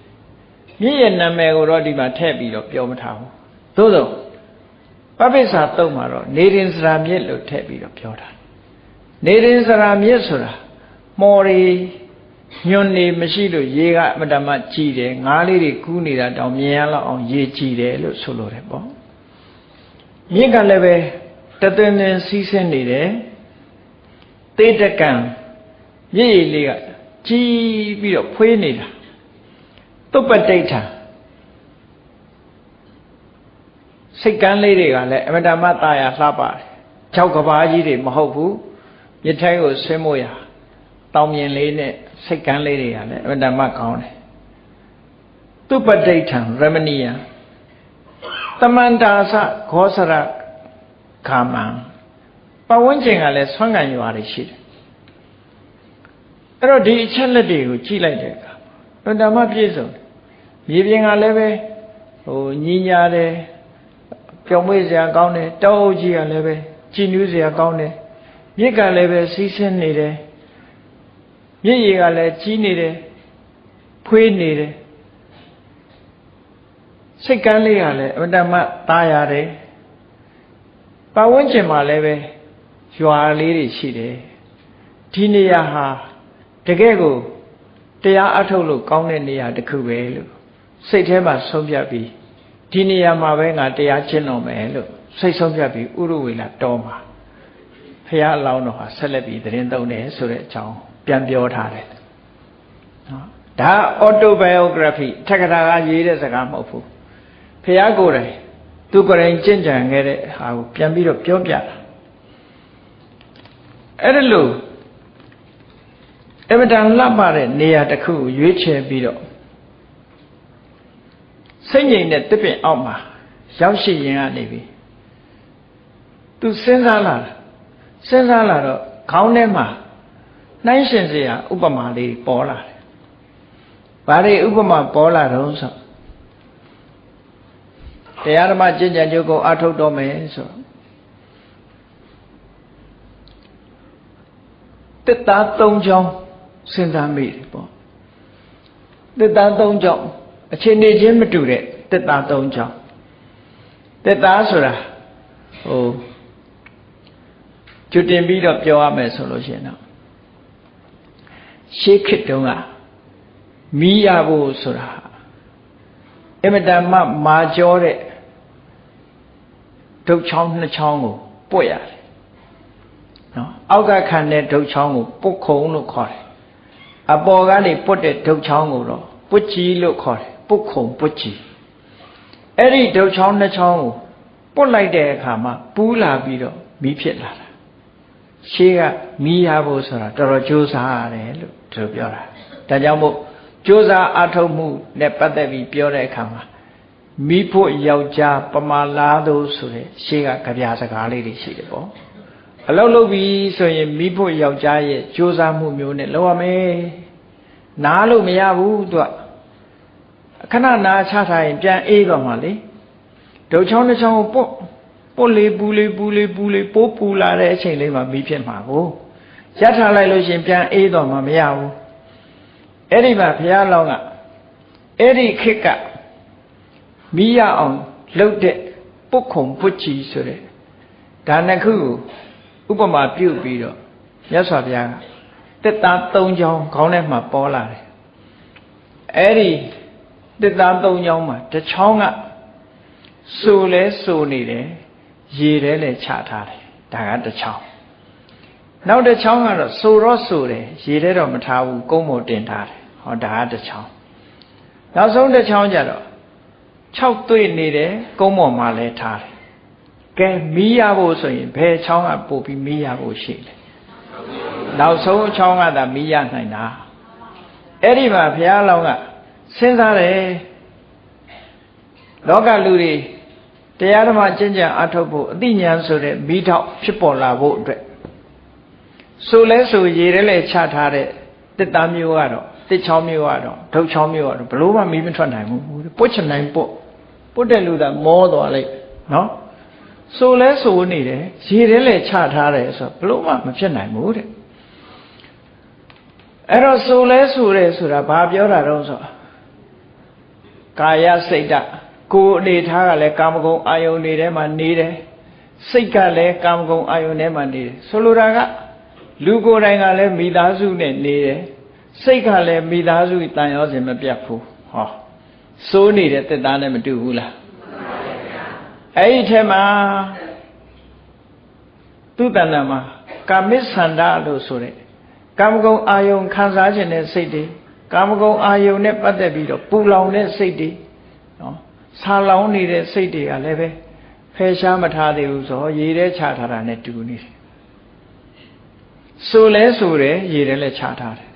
မြစ်ရဲ့နာမည်ကိုတော့ဒီမှာထည့်ပြီးတော့ပြောမထားဘူးသို့သောပပိစ္ဆာတုံးမှာတော့နေရင်စရာမြစ်လို့ထည့်ပြီးတော့ပြောတာနေရင်စရာမြစ်ဆိုတာမော်ရီညွန်နေမရှိလို့ရေကအမတမကြည်တယ်ငါးလေးတွေကူးနေတာတောင်မြင်ရလောက်အောင်ရေကြည်တယ်လို့ဆိုလိုတယ်ပေါ့မြစ်ကလည်းပဲတသွင်းသွင်းစီးဆင်းနေတယ် သေတကံရည်ရည်လေးကကြီးပြီးတော့ဖွေးနေတာသုပတိဋ္ဌာစိတ်ကန်းလေးတွေကလည်းအမတမတာယာလှပါတယ်၆ကဘာကြီးတွေမဟုတ်ဘူးရထိုင်းကိုဆင်းမို့ရတောင်မြင်လေးနဲ့စိတ်ကန်းလေးတွေကလည်းအမတမကောင်းတယ်သုပတိဋ္ဌံရမဏီယံတမန္တာသခောစရကာမံ ပဝန်းကျင်ကလည်းဆွမ်းခံရွာတွေရှိတယ်အဲ့တော့ဒီအချက်လက်တွေကိုကြည့်လိုက်တဲ့အခါအတ္တမပြည့်စုံမြေပြင်ကလည်းပဲဟိုညီညာတယ်ပျော်မွေ့စရာကောင်းတယ်တောအုပ်ကြီးကလည်းပဲကြည်နူးစရာကောင်းတယ်မြစ်ကလည်းပဲစီးဆင်းနေတယ်မြစ်ရည်ကလည်းကြီးနေတယ်ဖွေးနေတယ်စိတ်ကန်းလေးကလည်းအတ္တမသားရတယ်ပတ်ဝန်းကျင်မှာလည်းပဲ ရွာလေးတွေရှိတယ်ဒီနေရာဟာတကယ်ကိုတရားအထုတ်လို့ကောင်းတဲ့နေရာတစ်ခုပဲလို့စိတ်ထဲမှာဆုံးဖြတ်ပြီးဒီနေရာမှာပဲငါတရားကျင့်တော်မယ်လို့စိတ်ဆုံးဖြတ်ပြီးဥရဝေလာတော်မှာဖះအလောင်းတော်ဟာဆက်လက်ပြီးသတင်းသုံးတယ်ဆိုတဲ့အကြောင်းပြန်ပြောထားတယ်နော်ဒါ autobiography ထက်ကထာကရေးတဲ့စကားမဟုတ်ဘူးဖះကိုယ်တိုင်သူကိုယ်တိုင်ကျင့်ကြံခဲ့တဲ့ဟာကိုပြန်ပြီးတော့ပြောပြတာ အဲ့ဒါလို့အမတန်လှပတဲ့နေရာတစ်ခုကိုရွေးချယ်ပြီးတော့စိတ်ငြိမ်တဲ့တစ်ပင်အောက်မှာရောက်ရှိရင်ကနေပြီသူစဉ်းစားလာစဉ်းစားလာတော့ခေါင်းထဲမှာနှိုင်းရှင်စရာဥပမာလေးပေါ်လာတယ်။ဘာတွေဥပမာပေါ်လာတော့ဆိုတရားဓမ္မကျင့်ကြံကြိုးကိုအထုတ်တော်မယ်ဆိုတ စ်သား၃ချောင်းစဉ်းစားမိတယ်ပေါ့တစ်သား၃ချောင်းအချိန်နေချင်းမတူတဲ့တစ်သား၃ချောင်းတစ်သားဆိုတာဟိုကျွတင်ပြီးတော့ပြောရမယ်ဆိုလို့ရှိရင်တော့ရှေးခေတ်တုန်းကမီးရဖို့ဆိုတာအမတန်မှမာကျောတဲ့ဒုတ်ချောင်းနှစ်ချောင်းကိုပွက်ရတယ် နော်အောက်ကခံတဲ့ဒုတ်ချောင်းကိုပုတ်ခုံလို့ခေါ်တယ်အပေါ်ကနေပွတ်တဲ့ဒုတ်ချောင်းကိုတော့ပွတ်ကြီးလို့ခေါ်တယ်ပုတ်ခုံပွတ်ကြီးအဲ့ဒီဒုတ်ချောင်းနှစ်ချောင်းကိုပွတ်လိုက်တဲ့အခါမှာပူးလာပြီးတော့မီးဖြစ်လာတာရှေးကမီးရဖို့ဆိုတာတော်တော်ကြိုးစားရတယ်လို့သူပြောတာဒါကြောင့်မို့ကြိုးစားအထုတ်မှုနဲ့ပတ်သက်ပြီးပြောတဲ့အခါမှာမိဖို့ယောက်ျားပမာလားတို့ဆိုတဲ့ရှေးကကြပြစကားလေးတွေရှိတယ်ပေါ့ အလုပ်လုပ်ပြီဆိုရင်မိဖို့ယောက်ျားရဲ့ကြိုးစားမှုမျိုးနဲ့လုပ်ရမယ်နားလို့မရဘူးသူကခဏနာချထားရင်ပြန်အေးသွားမှလေဒုတ်ချောင်းတစ်ချောင်းကိုပုတ်ပုတ်လေးပူလေးပူလေးပူလေးပိုးပူလာတဲ့အချိန်လေးမှာမိဖြစ်မှာကိုရထားလိုက်လို့ရှင်ပြန်အေးသွားမှမရဘူးအဲ့ဒီမှာဘုရားလောင်းကအဲ့ဒီခေတ်ကမိရအောင်လှုပ်တဲ့ပုတ်ခုံပုတ်ချီဆိုတဲ့ဒါနှစ်ခုကို ဥပမာပြုတ်ပြီးတော့မြတ်စွာဘုရားကတက်သား၃ချောင်းခေါင်းထဲမှာပေါ်လာတယ်အဲ့ဒီတက်သား၃ချောင်းမှာတစ်ချောင်းကစိုးလဲစိုးနေတယ်ရေထဲလည်းချထားတယ်ဒါကတစ်ချောင်းနောက်တစ်ချောင်းကတော့စိုးတော့စိုးတယ်ရေထဲတော့မထားဘူးကုန်းပေါ်တင်ထားတယ်ဟောဒါကတစ်ချောင်းနောက်ဆုံးတစ်ချောင်းကျတော့6တွေ့နေတယ်ကုန်းပေါ်မှာလည်းထားတယ် ကဲမီးရဖို့ဆိုရင်ဘယ်ချောင်းကပို့ပြီးမီးရဖို့ရှိလဲနောက်ဆုံးချောင်းကသာမီးရနိုင်တာအဲ့ဒီမှာဘုရားလောင်းကစဉ်းစားတယ်လောကလူတွေတရားဓမ္မကျင့်ကြံအထုတ်ဖို့အသိဉာဏ်ဆိုတဲ့မိထောက်ဖြစ်ပေါ်လာဖို့အတွက်ဆိုလဲဆိုရေထဲလဲချထားတဲ့တစ်သားမျိုးကတော့တစ်ချောင်းမျိုးကတော့ဒုတ်ချောင်းမျိုးကတော့ဘလို့မှမီးမထွက်နိုင်ဘူးပုတ်ချနိုင်ပုတ်ပုတ်တဲ့လူကမောသွားလိုက်နော် ဆိုလဲဆိုနေတယ်ရေထဲလဲချထားတယ်ဆိုဘလို့မှမဖြစ်နိုင်ဘူးတဲ့အဲ့တော့ဆိုလဲဆိုတယ်ဆိုတာဘာပြောတာတော့ဆိုကာယစိတ်ဓာတ်ကိုယ်အနေထားကလည်းကာမဂုဏ်အာယုန်တွေထဲမှာနေတယ်စိတ်ကလည်းကာမဂုဏ်အာယုန်ထဲမှာနေတယ်ဆိုလိုတာကလူကိုယ်တိုင်ကလည်းမိသားစုနဲ့နေတယ်စိတ်ကလည်းမိသားစုတန်ရောစင်မပြတ်ဘူးဟောစိုးနေတဲ့တက်သားနဲ့မတူဘူးလား အဲ့ဒီထဲမှာသူတဏ္ဍမှာကာမိသန္တာလို့ဆိုတဲ့ကာမဂုဏ်အာယုန်ခံစားခြင်းတဲ့စိတ်တွေကာမဂုဏ်အာယုန်နဲ့ပတ်သက်ပြီးတော့ပူလောင်တဲ့စိတ်တွေနော်ဆာလောင်နေတဲ့စိတ်တွေကလည်းပဲဖယ်ရှားမထားသေးဘူးဆိုတော့ရေထဲချထားတာနဲ့တူနေတယ်ဆိုလဲဆိုတယ်ရေထဲလည်းချထားတယ်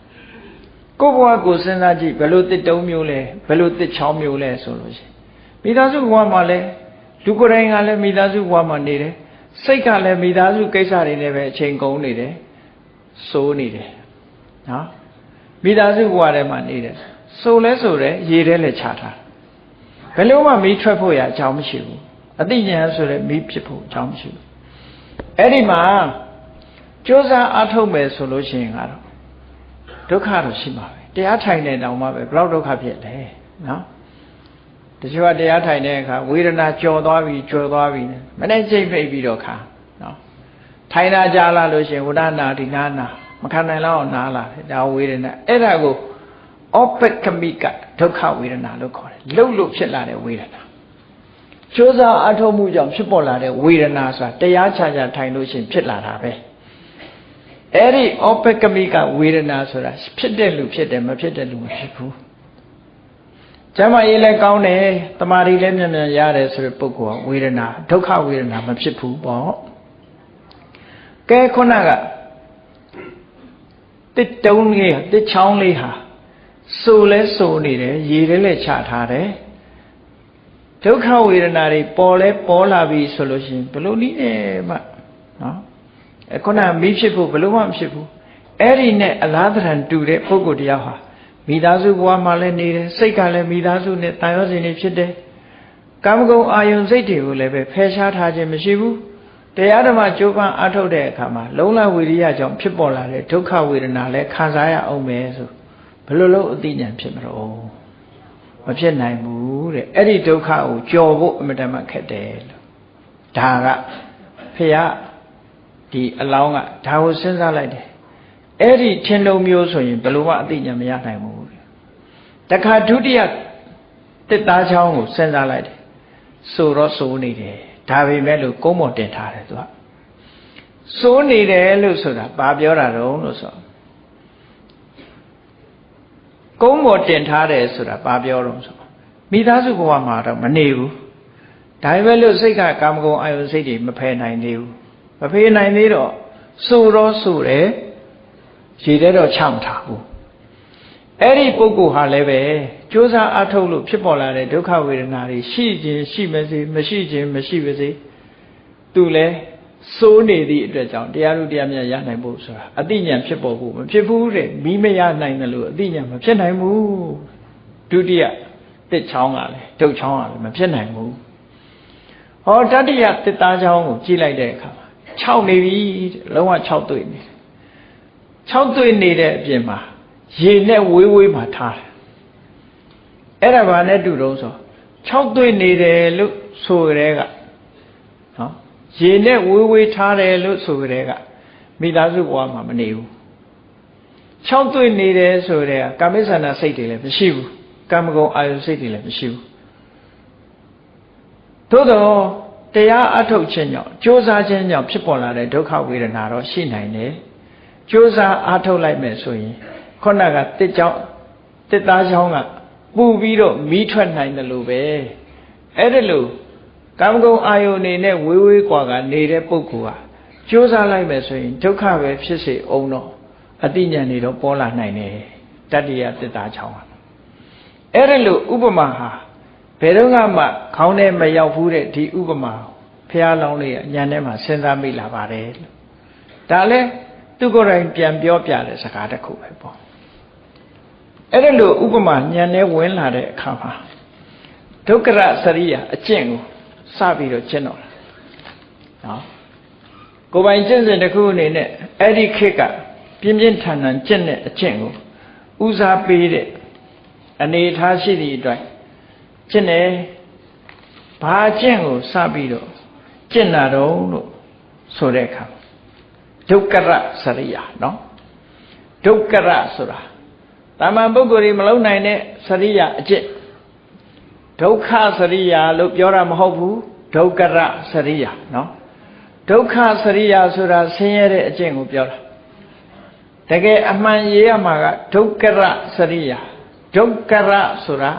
ကိုယ့်ဘဝကိုစဉ်းစားကြည့်ဘယ်လိုတစ်တုံးမျိုးလဲဘယ်လိုတစ်ချောင်းမျိုးလဲဆိုလို့ရှိရင်မိသားစုဘဝမှာလည်း လူကိုယ်တိုင်ကလည်းမိသားစုဘဝမှာနေတယ်စိတ်ကလည်းမိသားစုကိစ္စတွေနဲ့ပဲအချိန်ကုန်နေတယ်စိုးနေတယ်နော်မိသားစုဘဝထဲမှာနေတယ်စိုးလဲဆိုတယ်ရေထဲလည်းချထားဘယ်လို့မှမီးထွက်ဖို့ရအကြောင်းမရှိဘူးအသိဉာဏ်ဆိုတဲ့မီးဖြစ်ဖို့အကြောင်းမရှိဘူးအဲ့ဒီမှာကြိုးစားအားထုတ်မယ်ဆိုလို့ရှိရင်ကတော့ဒုက္ခတော့ရှိမှာပဲတရားထိုင်နေတောင်မှပဲဘလောက်ဒုက္ခဖြစ်လဲနော် တချို့ကတရားထိုင်တဲ့အခါဝေဒနာကြော်သွားပြီကြော်သွားပြီမနေ့ချိန်ဖိတ်ပြီးတော့ခါနော်ထိုင်တာကြာလာလို့ရှိရင်ဝဒနာဒီနာနာမခံနိုင်တော့နားလာတယ်ဒါဝေဒနာအဲ့ဒါကိုဩပကမိကဒုက္ခဝေဒနာလို့ခေါ်တယ်လှုပ်လို့ဖြစ်လာတဲ့ဝေဒနာကြိုးစားအထောက်မှုကြောင့်ဖြစ်ပေါ်လာတဲ့ဝေဒနာဆိုတာတရားချာချာထိုင်လို့ရှိရင်ဖြစ်လာတာပဲအဲ့ဒီဩပကမိကဝေဒနာဆိုတာဖြစ်တဲ့လူဖြစ်တယ်မဖြစ်တဲ့လူမဖြစ်ဘူး ကျမ်းမာရေးလည်းကောင်းတယ်တမာရီလည်းမြန်မြန်ရတယ်ဆိုတဲ့ပုဂ္ဂိုလ်ကဝေဒနာဒုက္ခဝေဒနာမဖြစ်ဘူးပေါ့ကဲခုနကတစ်တုံးလေးတစ်ချောင်းလေးဟာစိုးလဲစိုးနေတယ်ရေထဲလဲချထားတယ်ဒုက္ခဝေဒနာတွေပေါ်လဲပေါ်လာပြီဆိုလို့ရှိရင်ဘလို့နည်းနဲ့မှနော်ခုနမီးဖြစ်ဖို့ဘလို့မှမဖြစ်ဘူးအဲ့ဒီနဲ့အလားတရံတူတဲ့ပုဂ္ဂိုလ်တရားဟာ မိသားစုဘဝမှာလည်းနေတယ်စိတ်ကလည်းမိသားစုနဲ့တန်ရောစင်နေဖြစ်တယ်ကာမဂုဏ်အာယုန်စိတ်တွေကိုလည်းပဲဖယ်ရှားထားခြင်းမရှိဘူးတရားဓမ္မကြိုးပမ်းအားထုတ်တဲ့အခါမှာလုံလဝိရိယကြောင့်ဖြစ်ပေါ်လာတဲ့ဒုက္ခဝေဒနာလည်းခံစားရအောင်မယ်ဆိုဘယ်လိုလုပ်အသိဉာဏ်ဖြစ်မလို့မဖြစ်နိုင်ဘူးတဲ့အဲ့ဒီဒုက္ခကိုကြော်ဖို့အမြဲတမ်းခက်တယ်လို့ဒါကဖះဒီအလောင်းကဒါကိုစဉ်းစားလိုက်တယ်အဲ့ဒီထင်လုံးမျိုးဆိုရင်ဘယ်လိုမှအသိဉာဏ်မရနိုင်ဘူး တခါဒုတိယတစ်သားချောင်းကိုစဉ်းစားလိုက်တယ်ဆိုတော့ဆိုနေတယ်ဒါပေမဲ့လို့ကုန်းပေါ်တင်ထားတယ်သူကစိုးနေတယ်လို့ဆိုတာဘာပြောတာတုံးလို့ဆိုကုန်းပေါ်တင်ထားတယ်ဆိုတာဘာပြောတော့ဆိုမိသားစုဘဝမှာတော့မနေဘူးဒါပေမဲ့လို့စိတ်ကကာမဂုဏ်အာယုစိတ်တွေမဖယ်နိုင်သေးဘူးမဖယ်နိုင်သေးတော့စိုးတော့စိုးတယ်ရေထဲတော့ချမထားဘူး အဲ့ဒီပုဂ္ဂိုလ်ဟာလည်းပဲကြိုးစားအထုတ်လို့ဖြစ်ပေါ်လာတဲ့ဒုက္ခဝေဒနာတွေရှိခြင်းရှိမစေမရှိခြင်းမရှိပါစေသူလည်းစိုးနေသည့်အတွက်ကြောင့်တရားလူတရားမြတ်ရနိုင်ဖို့ဆိုတာအတိညာဖြစ်ပေါ်ဖို့မဖြစ်ဘူးတဲ့မိမရနိုင်တယ်လို့အတိညာမဖြစ်နိုင်ဘူးဒုတိယတစ်ချောင်းကလည်းဒုတ်ချောင်းကလည်းမဖြစ်နိုင်ဘူးဟောတတိယတစ်သားချောင်းကိုကြည့်လိုက်တဲ့အခါမှာ6နေပြီလုံးဝ6တွေ့နေ6တွေ့နေတဲ့အပြင်မှာ ရေနဲ့ဝေးဝေးမှာထားတယ်အဲ့ဒါဘာနဲ့တူတော့ဆို6တွေ့နေတယ်လို့ဆိုကြတဲ့ကနော်ရေနဲ့ဝေးဝေးထားတယ်လို့ဆိုကြတဲ့ကမိသားစုဘဝမှာမနေဘူး6တွေ့နေတယ်ဆိုတဲ့ကာမိဆန္ဒစိတ်တွေလည်းမရှိဘူးကာမဂုဏ်အာယုစိတ်တွေလည်းမရှိဘူးသို့တော့တရားအထုတ်ခြင်းကြောင့်ကြိုးစားခြင်းကြောင့်ဖြစ်ပေါ်လာတဲ့ဒုက္ခဝေဒနာတော့ရှိနိုင်တယ်ကြိုးစားအထုတ်လိုက်မယ်ဆိုရင် ခုနကတစ်ကြောင်းတစ်သားချောင်းကပူပြီးတော့မီးထွက်နိုင်တယ်လို့ပဲအဲ့ဒါလို့ကာမဂုဏ်အာယုန်နေနဲ့ဝေးဝေးกว่าကနေတဲ့ပုဂ္ဂိုလ်ဟာကြိုးစားလိုက်မယ်ဆိုရင်ဒုက္ခပဲဖြစ်စေအောင်တော့အတိညာဏ်တွေတော့ပေါ်လာနိုင်တယ်တတ္တိယတစ်သားချောင်းဟာအဲ့ဒါလို့ဥပမာဟာဘယ်တော့မှခေါင်းထဲမရောက်ဘူးတဲ့ဒီဥပမာဖះလောင်းလေးကညာထဲမှာစဉ်းစားမိလာပါတယ်လို့ဒါလဲသူကိုယ်တိုင်ပြန်ပြောပြတဲ့စကားတစ်ခုပဲပေါ့ အဲ့ဒါလို့ဥပမာညံနေဝင်လာတဲ့အခါမှာဒုက္ခရစရိယအကျင့်ကိုစပြီးတော့ကျင့်တော့တာနော်ကိုယ်ပိုင်ကျင့်စဉ်တစ်ခုအနေနဲ့အဲ့ဒီခေတ်ကပြင်းပြင်းထန်ထန်ကျင့်တဲ့အကျင့်ကိုဦးစားပေးတဲ့အနေထားရှိသည့်အတွက်ကျင့်တယ်ဘာအကျင့်ကိုစပြီးတော့ကျင့်တာတော့လို့ဆိုတဲ့အခါဒုက္ကရစရိယာနော်ဒုက္ကရဆိုတာ တာမန်ပုဂ္ဂိုလ်တွေမလုံနိုင်တဲ့စရိယာအကျင့်ဒုက္ခစရိယာလို့ပြောတာမဟုတ်ဘူးဒုက္ကရစရိယာနော်ဒုက္ခစရိယာဆိုတာဆင်းရဲတဲ့အကျင့်ကိုပြောတာတကယ်အမှန်ရေးရမှာကဒုက္ကရစရိယာဒုက္ကရဆိုတာ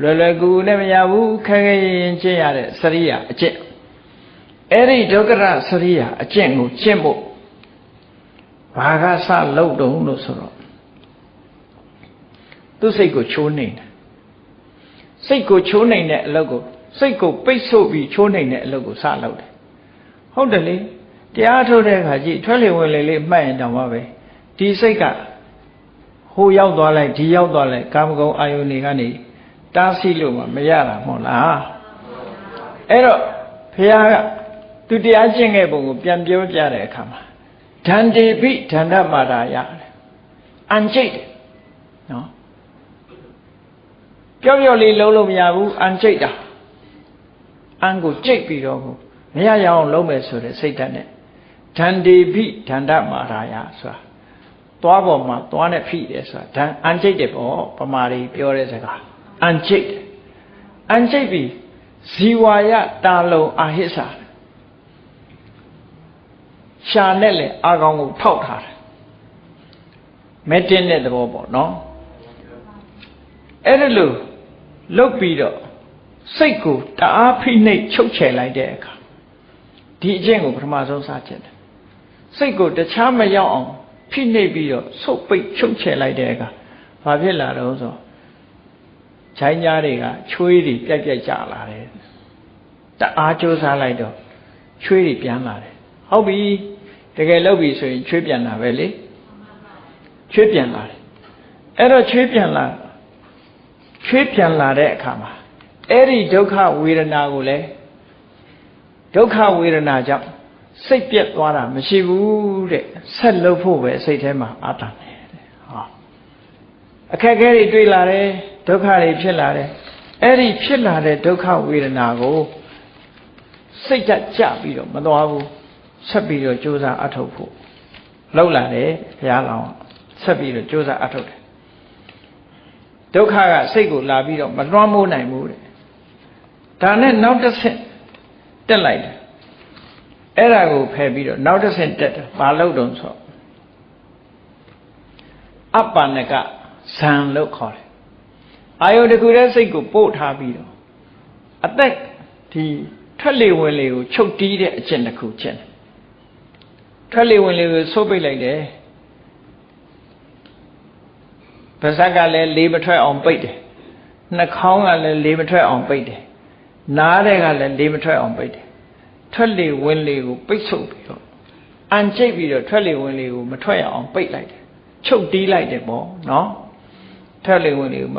လွယ်လွယ်ကူကူနဲ့မရဘူးခက်ခဲရင်ကျင့်ရတဲ့စရိယာအကျင့်အဲ့ဒီဒုက္ကရစရိယာအကျင့်ကိုကျင့်ဖို့ဘာကစလုပ်တုံးလို့ဆိုတော့ သူ့စိတ်ကိုချိုးနေတယ်စိတ်ကိုချိုးနိုင်တဲ့အလုပ်ကိုစိတ်ကိုပိတ်ဆို့ပြီးချိုးနိုင်တဲ့အလုပ်ကိုစလုပ်တယ်ဟုတ်တယ်လေတရားထုတ်တဲ့အခါကြည့်ထွက်လေဝင်လေလေးမှတ်ရင်တောင်မှပဲဒီစိတ်ကဟိုရောက်သွားလိုက်ဒီရောက်သွားလိုက်ကာမဂုဏ်အာယုန်တွေကနေတားဆီးလို့မှမရတာမဟုတ်လားအဲ့တော့ဘုရားကသူတရားကျင့်ခဲ့ပုံကိုပြန်ပြောပြတဲ့အခါမှာဓန္တေပိဓန္တမာရာယအန်ကျိတ်နော် ပြောပြောလေးလုံးလို့မရဘူးအန်ကျိတ်တာအန်ကိုကျိတ်ပြီးတော့မရရအောင်လုံးမယ်ဆိုတဲ့စိတ်ဓာတ်နဲ့ဓန္တေပိဓန္တမာရာယဆိုတာသွားပေါ်မှာသွားနဲ့ဖိတယ်ဆိုတာဓာအန်ကျိတ်တယ်ပေါ့ပမာရီပြောတဲ့စကားအန်ကျိတ်အန်ကျိတ်ပြီးဇီဝါယတာလုံအာဟိစ္ဆာရှာနဲ့လေအာကောင်ကိုထောက်ထားတယ်မဲတင်းတဲ့သဘောပေါ့နော်အဲ့ဒါလို့ လုတ်ပြီးတော့စိတ်ကိုတအားဖိနှိပ်ချုပ်ချယ်လိုက်တဲ့အခါဒီအကျင့်ကိုပထမဆုံးစချက်တယ်စိတ်ကိုတခြားမရောက်အောင်ဖိနှိပ်ပြီးတော့ဆုတ်ပိတ်ချုပ်ချယ်လိုက်တဲ့အခါဘာဖြစ်လာတော့ဆိုခြိုင်းကြားတွေကချွေးတွေပြက်ပြက်ကြလာတယ်တအားကြိုးစားလိုက်တော့ချွေးတွေပြန်လာတယ်ဟုတ်ပြီတကယ်လုပ်ပြီဆိုရင်ချွေးပြန်လာပဲလေချွေးပြန်လာတယ်အဲ့တော့ချွေးပြန်လာ ချွေးပြန်လာတဲ့အခါမှာအဲ့ဒီဒုက္ခဝေဒနာကိုလည်းဒုက္ခဝေဒနာကြောင့်စိတ်ပြက်သွားတာမရှိဘူးတဲ့ဆက်လုပ်ဖို့ပဲစိတ်ထဲမှာအာတန်တယ်တဲ့ဟောအခက်အခဲတွေတွေ့လာတယ်ဒုက္ခတွေဖြစ်လာတယ်အဲ့ဒီဖြစ်လာတဲ့ဒုက္ခဝေဒနာကိုစိတ်ကကြပြီးတော့မသွားဘူးဆက်ပြီးတော့ကြိုးစားအထုတ်ဖို့လောက်လာတယ်ဘုရားလောင်းဆက်ပြီးတော့ကြိုးစားအထုတ်တယ် ဒုက္ခကစိတ်ကိုလာပြီးတော့မလွှမ်းမိုးနိုင်ဘူးတဲ့ဒါနဲ့နောက်တစ်ဆင့်တက်လိုက်တယ်အဲ့ဒါကိုဖယ်ပြီးတော့နောက်တစ်ဆင့်တက်တယ်ဘာလို့တုံးဆိုအပ္ပနကဇံလို့ခေါ်တယ်အာယုတကူတဲ့စိတ်ကိုပို့ထားပြီးတော့အသက်ဒီထွက်လေဝင်လေကိုချုပ်တီးတဲ့အကျင့်တစ်ခုကျင့်တယ်ထွက်လေဝင်လေကိုဆိုးပိတ်လိုက်တယ် ပါးစပ်ကလည်းလေးမထွက်အောင်ပိတ်တယ်နှာခေါင်းကလည်းလေးမထွက်အောင်ပိတ်တယ်နားတဲ့ကလည်းလေးမထွက်အောင်ပိတ်တယ်ထွက်လေဝင်လေကိုပိတ်ဆို့ပြီးတော့အန်ကျိတ်ပြီးတော့ထွက်လေဝင်လေကိုမထွက်ရအောင်ပိတ်လိုက်တယ်ချုပ်တီးလိုက်တယ်ပေါ့နော်ထွက်လေဝင်လေကိုမ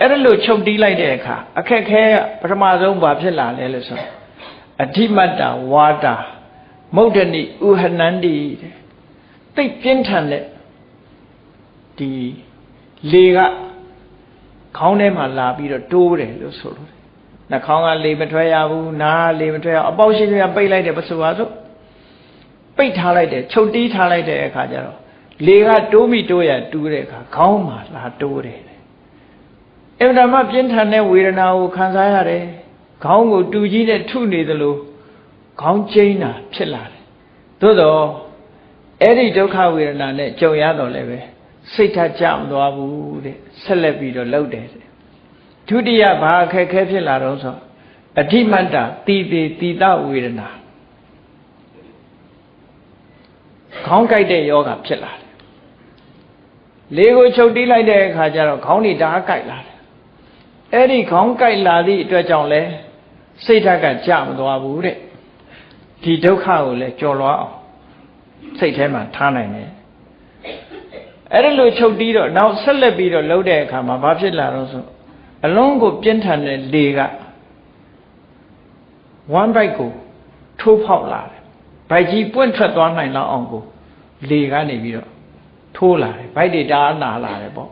အဲ့ဒါလို့ချုပ်တီးလိုက်တဲ့အခါအခက်ခဲပထမဆုံးဘာဖြစ်လာလဲလို့ဆိုအဓိမတ္တဝါတာမုဒ္ဒနိဥဟနန္တိတဲ့သိပြင်းထန်တဲ့ဒီ လေကခေါင်းထဲမှာလာပြီးတော့တိုးတယ်လို့ဆိုလို့နှာခေါင်းကလေမထွက်ရဘူးနားလေမထွက်ရအပေါက်ရှိကပိတ်လိုက်တယ်ပစုပါစို့ပိတ်ထားလိုက်တယ်ချုပ်တီးထားလိုက်တဲ့အခါကျတော့လေကတိုးမိတိုးရတူးတဲ့အခါခေါင်းမှာလာတိုးတယ်အမှန်တမ်းပြင်းထန်တဲ့ဝေဒနာကိုခံစားရတယ်ခေါင်းကိုတူကြီးနဲ့ထုနေသလိုခေါင်းကျိန်းတာဖြစ်လာတယ်သို့တော့အဲ့ဒီဒုက္ခဝေဒနာနဲ့ကြုံရတော့လည်းပဲ စိတ်ထကြမသွားဘူးတဲ့ဆက်လက်ပြီးတော့လှုပ်တယ်ဒုတိယဘာအခက်ခဲဖြစ်လာတော့ဆိုအဓိမတ္တတီတိတီတဝေဒနာခေါင်းကြိုက်တဲ့ယောဂဖြစ်လာတယ်လေကိုချုပ်တီးလိုက်တဲ့အခါကျတော့ခေါင်းတွေဓာတ်ကြိုက်လာတယ်အဲ့ဒီခေါင်းကြိုက်လာသည့်အတွက်ကြောင့်လဲစိတ်ဓာတ်ကကြမသွားဘူးတဲ့ဒီဒုက္ခကိုလည်းကြော်လွားအောင်စိတ်ထဲမှာထားနိုင်တယ် အဲ့ဒါလိုချုပ်တီးတော့နောက်ဆက်လက်ပြီးတော့လှုပ်တဲ့အခါမှာဘာဖြစ်လာတော့ဆိုအလုံးကိုပြင်းထန်တဲ့လေက one bite ကိုထိုးဖောက်လာတယ်ဘိုက်ကြီးပွင့်ထွက်သွားနိုင်လောက်အောင်ကိုလေကနေပြီးတော့ထိုးလာတယ်ဗိုက်တွေတားနာလာတယ်ပေါ့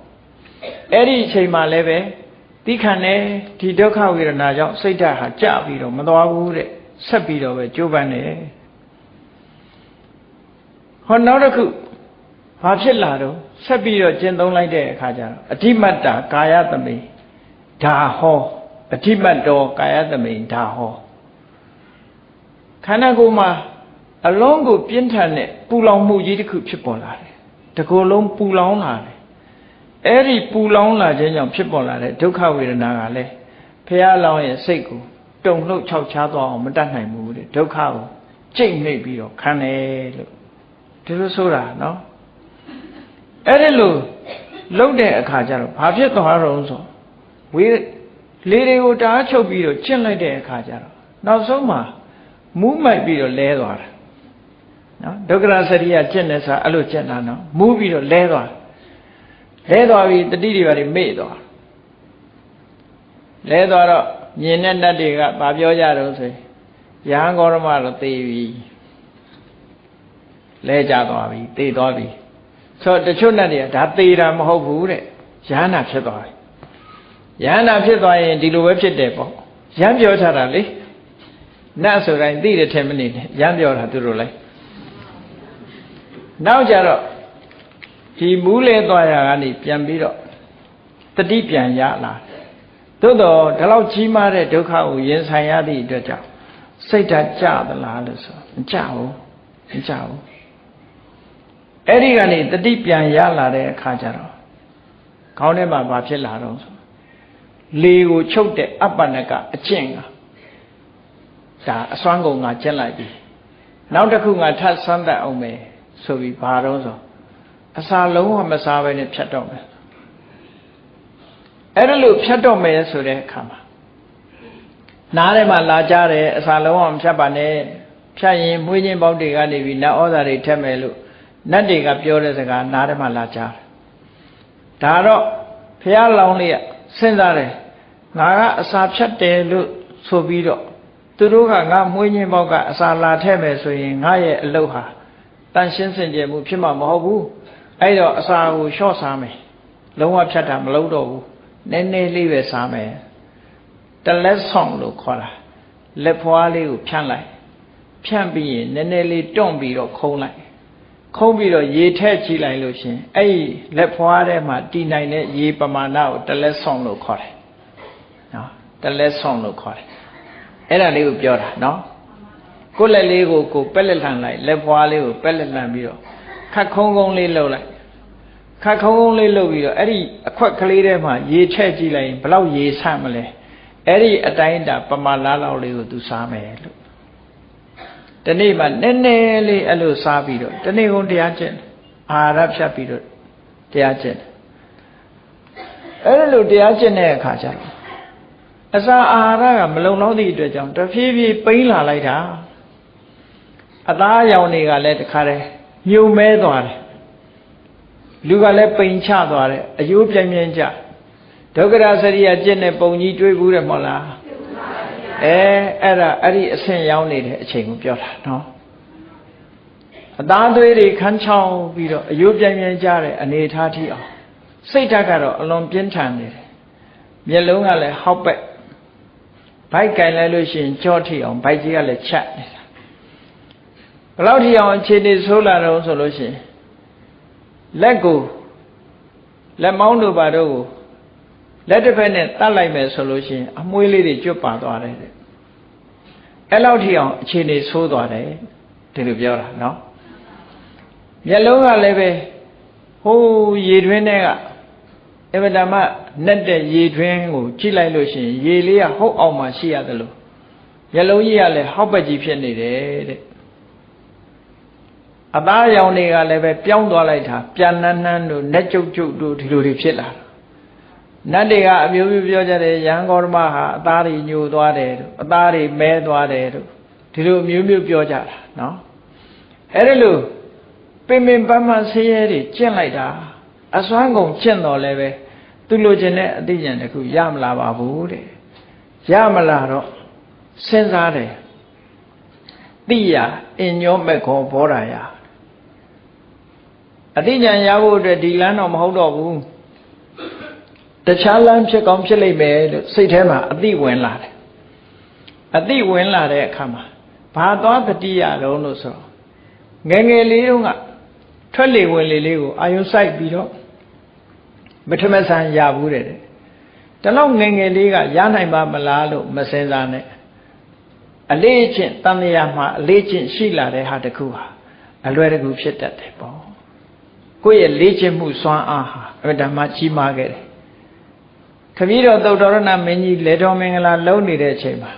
အဲ့ဒီအချိန်မှလည်းပဲတိခဏနဲ့ဒီဒုက္ခဝေဒနာကြောင့်စိတ်ဓာတ်ဟာကြပြီးတော့မသွားဘူးတဲ့ဆက်ပြီးတော့ပဲကြိုးပမ်းတယ်ဟောနောက်တစ်ခု ဘာဖြစ်လာတော့ဆက်ပြီးတော့ကျင့်သုံးလိုက်တဲ့အခါကျတော့အဓိမတ္တာကာယသမိဒါဟောအဓိမတ်တော်ကာယသမိဒါဟောခန္ဓာကိုယ်မှာအလုံးကိုပြင်းထန်တဲ့ပူလောင်မှုကြီးတစ်ခုဖြစ်ပေါ်လာတယ်တကိုယ်လုံးပူလောင်လာတယ်အဲ့ဒီပူလောင်လာခြင်းကြောင့်ဖြစ်ပေါ်လာတဲ့ဒုက္ခဝေဒနာကလည်းဖះလောင်ရဲ့စိတ်ကိုတုံလှုပ်ခြောက်ခြားသွားအောင်မတတ်နိုင်ဘူးတဲ့ဒုက္ခကိုကြိတ်နှိပ်ပြီးတော့ခံတယ်လို့ဒီလိုဆိုတာနော် အဲ့ဒီလိုလှုပ်တဲ့အခါကျတော့ဘာဖြစ်သွားတော့ဆိုဝေလေတွေကိုတားချုပ်ပြီးတော့ကျင့်လိုက်တဲ့အခါကျတော့နောက်ဆုံးမှာမူးမိုက်ပြီးတော့လဲသွားတာနော်ဒုက္ခရစရိယကျင့်နေစားအဲ့လိုကျင့်တာနော်မူးပြီးတော့လဲသွားလဲသွားပြီးတတိတွေပါမေ့သွားလဲသွားတော့မြင်တဲ့နတ်တွေကဗာပြောကြတော့ဆိုရဟန်းဂေါရမတော့သေပြီလဲကြသွားပြီသေသွားပြီ ဆိုတော့တချို့နတ်တွေကဒါသေတာမဟုတ်ဘူးတဲ့ရဟန္တာဖြစ်သွားတယ်ယန္တာဖြစ်သွားရင်ဒီလိုပဲဖြစ်တယ်ပေါ့ရမ်းပြောထားတာလေနတ်ဆိုတိုင်းသိတယ်ထင်မနေနဲ့ရမ်းပြောတာသူတို့လိုက်နောက်ကြတော့ဒီမူးလဲသွားရကနေပြန်ပြီးတော့တတိပြန်ရလာသို့တော့ဒီလောက်ကြီးမားတဲ့ဒုက္ခကိုရင်ဆိုင်ရသည့်အတွက်ကြောင့်စိတ်ဓာတ်ကြသလားလို့ဆိုမကြဘူးမကြဘူး အဲ့ဒီကနေတတိပြန်ရလာတဲ့အခါကျတော့ခေါင်းထဲမှာဘာဖြစ်လာတော့ဆိုလေကိုချုပ်တဲ့အပ္ပနကအကျင့်ကဒါအစွမ်းကုန်ငါကျင့်လိုက်ပြီနောက်တစ်ခုငါထပ်ဆန်းတတ်အောင်မယ်ဆိုပြီးဘာတော့ဆိုအစာလုံးဝမစားဘဲနဲ့ဖြတ်တော့မယ်အဲ့ဒါလို့ဖြတ်တော့မယ်ဆိုတဲ့အခါမှာနားထဲမှာလာကြတယ်အစာလုံးဝမဖြတ်ပါနဲ့ဖြတ်ရင်မွေးချင်းပေါက်တွေကနေပြီးနတ်ဩဇာတွေထက်မယ်လို့ နတ်တွေကပြောတဲ့စကားနားထဲမှာလာကြတယ်ဒါတော့ဖះလောင်းလေးကစဉ်းစားတယ်ငါကအစာဖြတ်တယ်လို့ဆိုပြီးတော့သူတို့ကငါမွေးညင်းပေါက်ကအစာလာထည့်မယ်ဆိုရင်ငါရဲ့အလုပ်ဟာတန်ရှင်းစင်ကြယ်မှုဖြစ်မှာမဟုတ်ဘူးအဲ့တော့အစာကိုလျှော့စားမယ်လုံးဝဖြတ်တာမလုပ်တော့ဘူးနည်းနည်းလေးပဲစားမယ်တလက်ဆောင်လို့ခေါ်တာလက်ဖွားလေးကိုဖြန့်လိုက်ဖြန့်ပြီးရင်နည်းနည်းလေးတွန့်ပြီးတော့ခုံးလိုက် ခုံးပြီးတော့ရေထည့်ကြည့်လိုက်လို့ရှင်အဲ့ဒီလက်ဖွားထဲမှာတည်နိုင်တဲ့ရေပမာဏကိုတလက်ဆောင်လို့ခေါ်တယ်နော်တလက်ဆောင်လို့ခေါ်တယ်အဲ့ဒါလေးကိုပြောတာနော်ကိုယ်လက်လေးကိုကိုပက်လက်လှန်လိုက်လက်ဖွားလေးကိုပက်လက်လှန်ပြီးတော့ခတ်ခုံးခုံးလေးလှုပ်လိုက်ခတ်ခုံးခုံးလေးလှုပ်ပြီးတော့အဲ့ဒီအခွက်ကလေးထဲမှာရေထည့်ကြည့်လိုက်ရင်ဘလောက်ရေဆန့်မလဲအဲ့ဒီအတိုင်းတာပမာလားလောက်လေးကိုသူစားမယ်လို့ တနေ့မှနည်းနည်းလေးအဲ့လိုစားပြီးတော့တနေ့ကုန်တရားကျင့်အာရဖြတ်ပြီးတော့တရားကျင့်အဲ့လိုတရားကျင့်တဲ့အခါကျတော့အစာအာဟာရကမလုံလောက်သည့်အတွက်ကြောင့်တဖြည်းဖြည်းပိန်းလာလိုက်တာအသားရောင်တွေကလည်းတခါတည်းမြုံမဲသွားတယ်လူကလည်းပိန်ချသွားတယ်အယိုးပြိုင်ပြိုင်ကြဒုက္ခရစရိယကျင့်တဲ့ပုံကြီးတွေးဘူးတယ်မဟုတ်လား အဲအဲ့ဒါအဲ့ဒီအဆင့်ရောက်နေတဲ့အချိန်ကိုပြောတာနော်အသားသွေးတွေခန်းချောင်းပြီးတော့အယိုးပြိုင်ပြိုင်ကြတဲ့အနေထားထိအောင်စိတ်ဓာတ်ကတော့အလွန်ပြင်းထန်နေတယ်မျက်လုံးကလည်းဟောက်ပက်ဘိုက်ကင်လိုက်လို့ရှိရင်ကြောထိအောင်ဘိုက်ကြီးကလည်းချက်နေတာဘယ်လောက်ထိအောင်အခြေအနေဆိုးလာတော့ဆိုလို့ရှိရင်လက်ကိုလက်မောင်းတို့ပါတော့ကို လက်တစ်ဖက်နဲ့တတ်လိုက်မယ်ဆိုလို့ရှိရင်အမွှေးလေးတွေကျွတ်ပါသွားတယ်တဲ့အဲ့လောက်ထိအောင်အခြေအနေဆိုးသွားတယ်ဒီလိုပြောတာနော်မျက်လုံးကလည်းပဲဟိုးရေတွင်းထဲကအဗဒမနဲ့တဲ့ရေတွင်းကိုကြည့်လိုက်လို့ရှိရင်ရေလေးကဟုတ်အောင်မှရှိရတယ်လို့မျက်လုံးကြီးကလည်းဟောက်ပက်ကြီးဖြစ်နေတယ်တဲ့အသားရောင်တွေကလည်းပဲပြောင်းသွားလိုက်တာပြန်နှန်းနှန်းတို့နဲ့ကြုတ်ကြုတ်တို့ဒီလိုတွေဖြစ်လာ နတ်တွေကအမျိုးမျိုးပြောကြတယ်ရဟန်းဂေါရမဟာအသားတွေညိုသွားတယ်တို့အသားတွေမဲသွားတယ်တို့ဒီလိုအမျိုးမျိုးပြောကြတာနော်အဲ့ဒီလိုပင်ပင်ပန်းပန်းဆင်းရဲတွေကျင့်လိုက်တာအစွမ်းကုန်ကျင့်တော်လည်းပဲသူလိုချင်တဲ့အသိဉာဏ်တစ်ခုရမလာပါဘူးတဲ့ရမလာတော့စဉ်းစားတယ်တိယအင်ညောမက်ခောဘောဓာယအသိဉာဏ်ရဖို့အတွက်ဒီလမ်းတော့မဟုတ်တော့ဘူး တခြားလမ်းဖြစ်ကောင်းဖြစ်လိမ့်မယ်လို့စိတ်ထဲမှာအသိဝင်လာတယ်အသိဝင်လာတဲ့အခါမှာဘာသွားတတိယတော့လို့ဆိုတော့ငယ်ငယ်လေးတုန်းကထွက်လေဝင်လေလေးကိုအာယုစိုက်ပြီးတော့ပထမဆန်ရဘူးတဲ့တလောက်ငယ်ငယ်လေးကရနိုင်ပါမလားလို့မစင်စားနဲ့အလေးချင်းတန်လျာမှာအလေးချင်းရှိလာတဲ့ဟာတခုဟာအလွယ်တကူဖြစ်တတ်တယ်ပေါ့ကိုယ့်ရဲ့လေးချင်းမှုစွမ်းအားဟာအမှန်တမ်းကြီးမားခဲ့တယ် ခမည်းတော်သုတ်တော်ရဏမင်းကြီးလေတော်မင်္ဂလာလုံးနေတဲ့အချိန်မှာ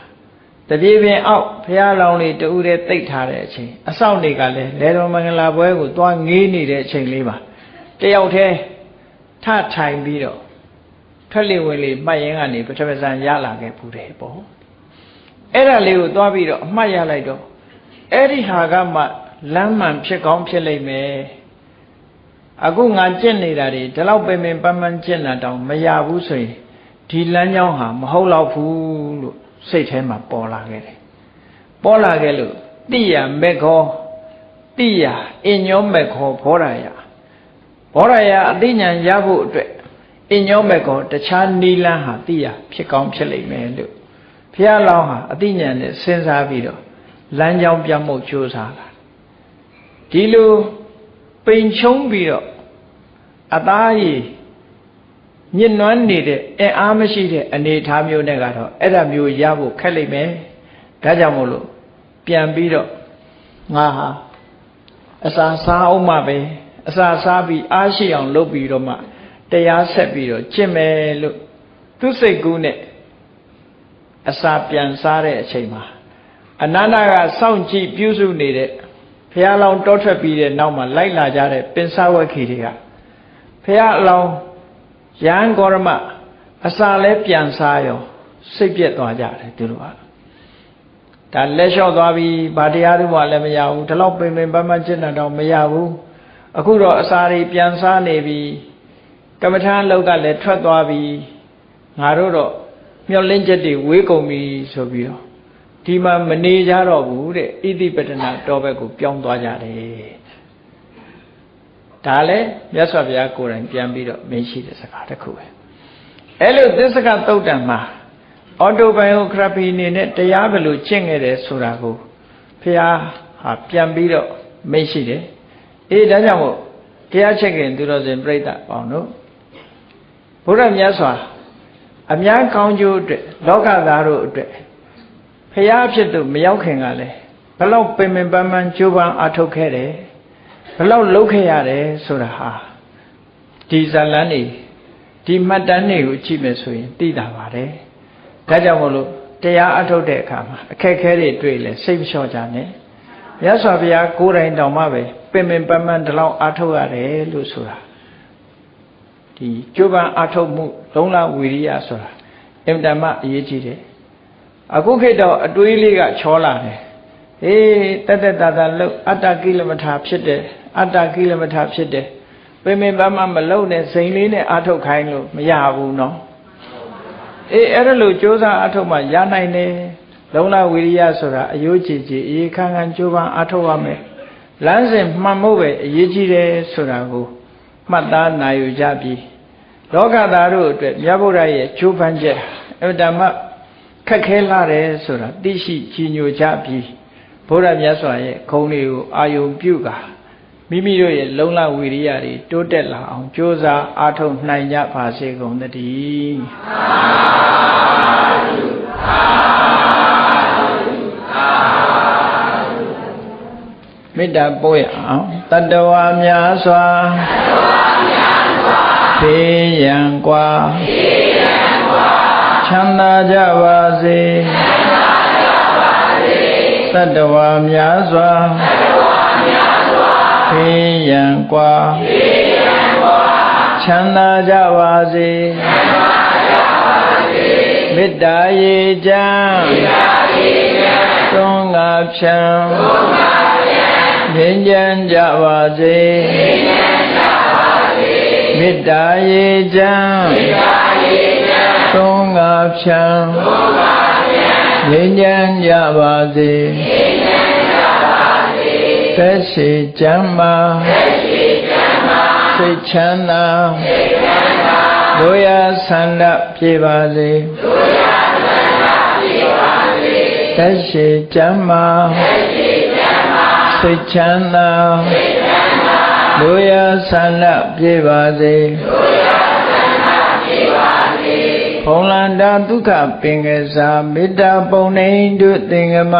တပြေပင်အောက်ဘုရားလောင်းလေးတူးတဲ့တိတ်ထားတဲ့အချိန်အဆောက်တွေကလည်းလေတော်မင်္ဂလာပွဲကိုသွားငေးနေတဲ့အချိန်လေးမှာတယောက်တည်းထထိုင်ပြီးတော့ထွက်လေဝင်လေမှတ်ရင်ကနေပထမဇန်ရလာခဲ့ဘူးတယ်ပေါ့အဲ့ဒါလေးကိုသွားပြီးတော့အမှတ်ရလိုက်တော့အဲ့ဒီဟာကမှလမ်းမှန်ဖြစ်ကောင်းဖြစ်လိမ့်မယ်အခုငါကျင့်နေတာတွေဒီလောက်ပင်ပင်ပန်းပန်းကျင့်တာတောင်မရဘူးဆိုရင် ဒီလမ်းကြောင်းဟာမဟုတ်တော့ဘူးလို့စိတ်ထဲမှာပေါ်လာခဲ့တယ်ပေါ်လာခဲ့လို့တိယမေခောတိယအညောမေခောဘောရယဘောရယအသိဉာဏ်ရဖို့အတွက်အညောမေခောတခြားနီလန်းဟာတိယဖြစ်ကောင်းဖြစ်လိမ့်မယ်လို့ဘုရားလောင်းဟာအသိဉာဏ်နဲ့စဉ်းစားပြီးတော့လမ်းကြောင်းပြတ်မှုကြိုးစားလာဒီလိုပိန်ချုံပြီးတော့အသားရည် ညစ်နွမ်းနေတဲ့အင်အားမရှိတဲ့အနေအထားမျိုးနဲ့ကတော့အဲ့ဒါမျိုးရဖို့ခက်လိမ့်မယ်ဒါကြောင့်မို့လို့ပြန်ပြီးတော့ငါဟာအစာစားအောင်မှပဲအစာစားပြီးအားရှိအောင်လုပ်ပြီးတော့မှတရားဆက်ပြီးတော့ကျင့်မယ်လို့သူစိတ်ကူးနဲ့အစာပြန်စားတဲ့အချိန်မှာအနန္တကစောင့်ကြည့်ပြုစုနေတဲ့ဘုရားလောင်းတောထွက်ပြီးတဲ့နောက်မှာလိုက်လာကြတဲ့ပင်စဝက်ခီတွေကဘုရားအလောင်း ရဟန်းဂေါရမအစာလဲပြန်စားရောစိတ်ပြက်သွားကြတယ်သူတို့ကဒါလက်လျှော့သွားပြီးဗာတရားတို့မှလည်းမရဘူးဒီလောက်ပင်ပင်ပန်းပန်းကျင့်တာတော့မရဘူးအခုတော့အစာတွေပြန်စားနေပြီကမ္မထာလောက်ကလည်းထွက်သွားပြီငါတို့တော့မျောလင်းချက်တွေဝေးကုန်ပြီဆိုပြီးတော့ဒီမှာမနေကြတော့ဘူးတဲ့ဣတိပတနာတောဘက်ကိုပြောင်းသွားကြတယ် ဒါလည်းမြတ်စွာဘုရားကိုယ်တိုင်ပြန်ပြီးတော့မင်းရှိတဲ့စကားတစ်ခုပဲအဲ့လိုသစ္စကသုတ်တံမှာအော်တိုဘိုင်ယိုဂရာဖီအနေနဲ့တရားဘယ်လိုကျင့်ခဲ့တယ်ဆိုတာကိုဘုရားဟာပြန်ပြီးတော့မင်းရှိတယ်အေးဒါကြောင့်မို့တရားချက်ခင်သူတော်စင်ပြိဿပေါင်းတို့ဘုရားမြတ်စွာအများကောင်းကျိုးအတွက်လောကသားတို့အတွက်ဖရာဖြစ်သူမရောက်ခင်ကလည်းဘလောက်ပင်ပင်ပန်းပန်းကြိုးပမ်းအထောက်ခဲ့တယ် ဘလောက်လှုပ်ခဲ့ရတယ်ဆိုတာဟာဒီဇလန်းနေဒီမှတ်တမ်းတွေကိုကြည့်မယ်ဆိုရင်သိတာပါတယ်ဒါကြောင့်မို့လို့တရားအထုတ်တဲ့အခါမှာအခက်အခဲတွေတွေ့လဲစိတ်မလျှော့ကြနဲ့မြတ်စွာဘုရားကိုယ်တိုင်တောင်မှပဲပင်ပင်ပန်းပန်းဒီလောက်အထုတ်ရတယ်လို့ဆိုတာဒီကြိုးပမ်းအထုတ်မှုလုံးလဝီရိယဆိုတာအင်တမအရေးကြီးတယ်အခုခေတ်တော့အတွေးလေးကချောလာတယ်အေးတက်တက်တာတာလှုပ်အတ္တကိလမထာဖြစ်တယ် အတ္တကိလမထာဖြစ်တယ်ပင်ပင်ပန်းပန်းမလှုပ်နဲ့စိန်လေးနဲ့အထုတ်ခိုင်းလို့မရဘူးနော်အေးအဲ့ဒါလို့ကြိုးစားအထုတ်မှရနိုင်တယ်လုံလဝိရိယဆိုတာအယိုးကြည်ကြည်အေးခန်းခန်းကြိုးပမ်းအထုတ်ရမယ်လမ်းစဉ်မှန်ဖို့ပဲအရေးကြီးတယ်ဆိုတာကိုမှတ်သားနိုင်ယူကြပြီလောကသားတို့အတွက်မြတ်ဗုဒ္ဓရဲ့ကြိုးပမ်းချက်အတ္တမခက်ခဲလာတယ်ဆိုတာသိရှိကြီးညိုကြပြီဘုရားမြတ်စွာရဲ့ခုံတွေကိုအာယုံပြုကာ မိမိတို့ရဲ့လုံလဝီရိယတွေတိုးတက်လာအောင်ကြိုးစားအားထုတ်နိုင်ကြပါစေကုန်သတည်းမေတ္တာပို့ရအောင်တတဝါများစွာဖေးရန်กว่าချမ်းသာကြပါစေသတ္တဝါများစွာ ာ ဖေးရန်ကွာချမ်းသာကြပါစေမေတ္တာရေချမ်းသုံးငါဖြံငြိမ်းချမ်းကြပါစေမေတ္တာရေချမ်းသုံးငါဖြံငြိမ်းချမ်းကြပါစေ သက်ရှိချမ်းမာသက်ရှိချမ်းမာစိတ်ချမ်းသာတို့ရဆန္ဒပြေပါစေသက်ရှိကျမ်းမာစိတ်ချမ်းသာတို့ရဆန္ဒပြေပါစေဖုံလန္တာဒုက္ခပင်ကစားမေတ္တာပုံနေတုသင်္ကမ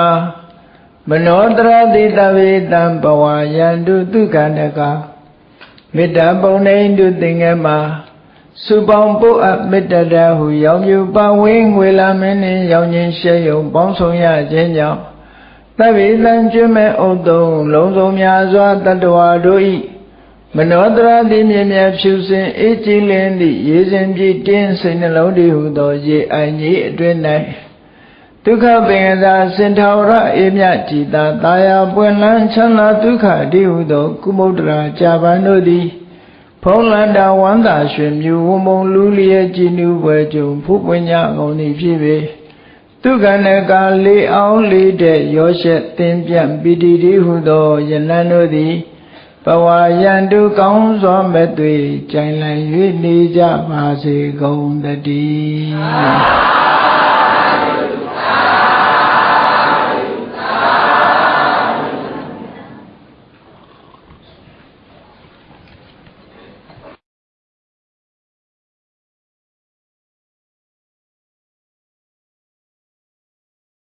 မနောတရတိတဝေတံဘဝယန္တုဒုက္ခနကမေတ္တာပုံနေတုသင်္ကမစုပေါင်းပုအပ်မေတ္တတဟုရောင်မြူပဝင်းငွေလာမင်းနှင့်ရောင်ခြင်းရှဲယုံပေါင်းဆောင်ရခြင်းကြောင့်သဗ္ဗေသံကျွမဲ့ဥတုံလုံးစုံများစွာတတ္တဝါတို့၏မနောတရတိမြင်မြဖြူစင်အေးကြည်လင်းသည့်ရေစဉ်ပြည့်တင်းစိတ်နှလုံးတည်ဟုသော ရေအိုင်ကြီးအတွင်း၌ ဒုက္ခပင်သာစင်ထောရအေမြကြည်သာတာယာပွင့်လန်းချမ်းသာဒုက္ခတည်ဟုသော ကုမုဒ္ဒရာကြာပန်တို့သည်ဖုံးလန္တာဝန္တာရွှင်မြူဝမုံလူလျက်ကြည်နူပွဲကြုံဖုပွင့်ညကုန်သည်ဖြစ်ပေဒုက္ခနကလေးအောင်လေးတဲ့ရောရှက်သင်ပြန့်ပီတိတိဟုသောယလန်တို့သည်ဘဝယံတုကောင်းစွာမဲ့သွေကြိုင်လည်၍နေကြပါစေကုန်တည်း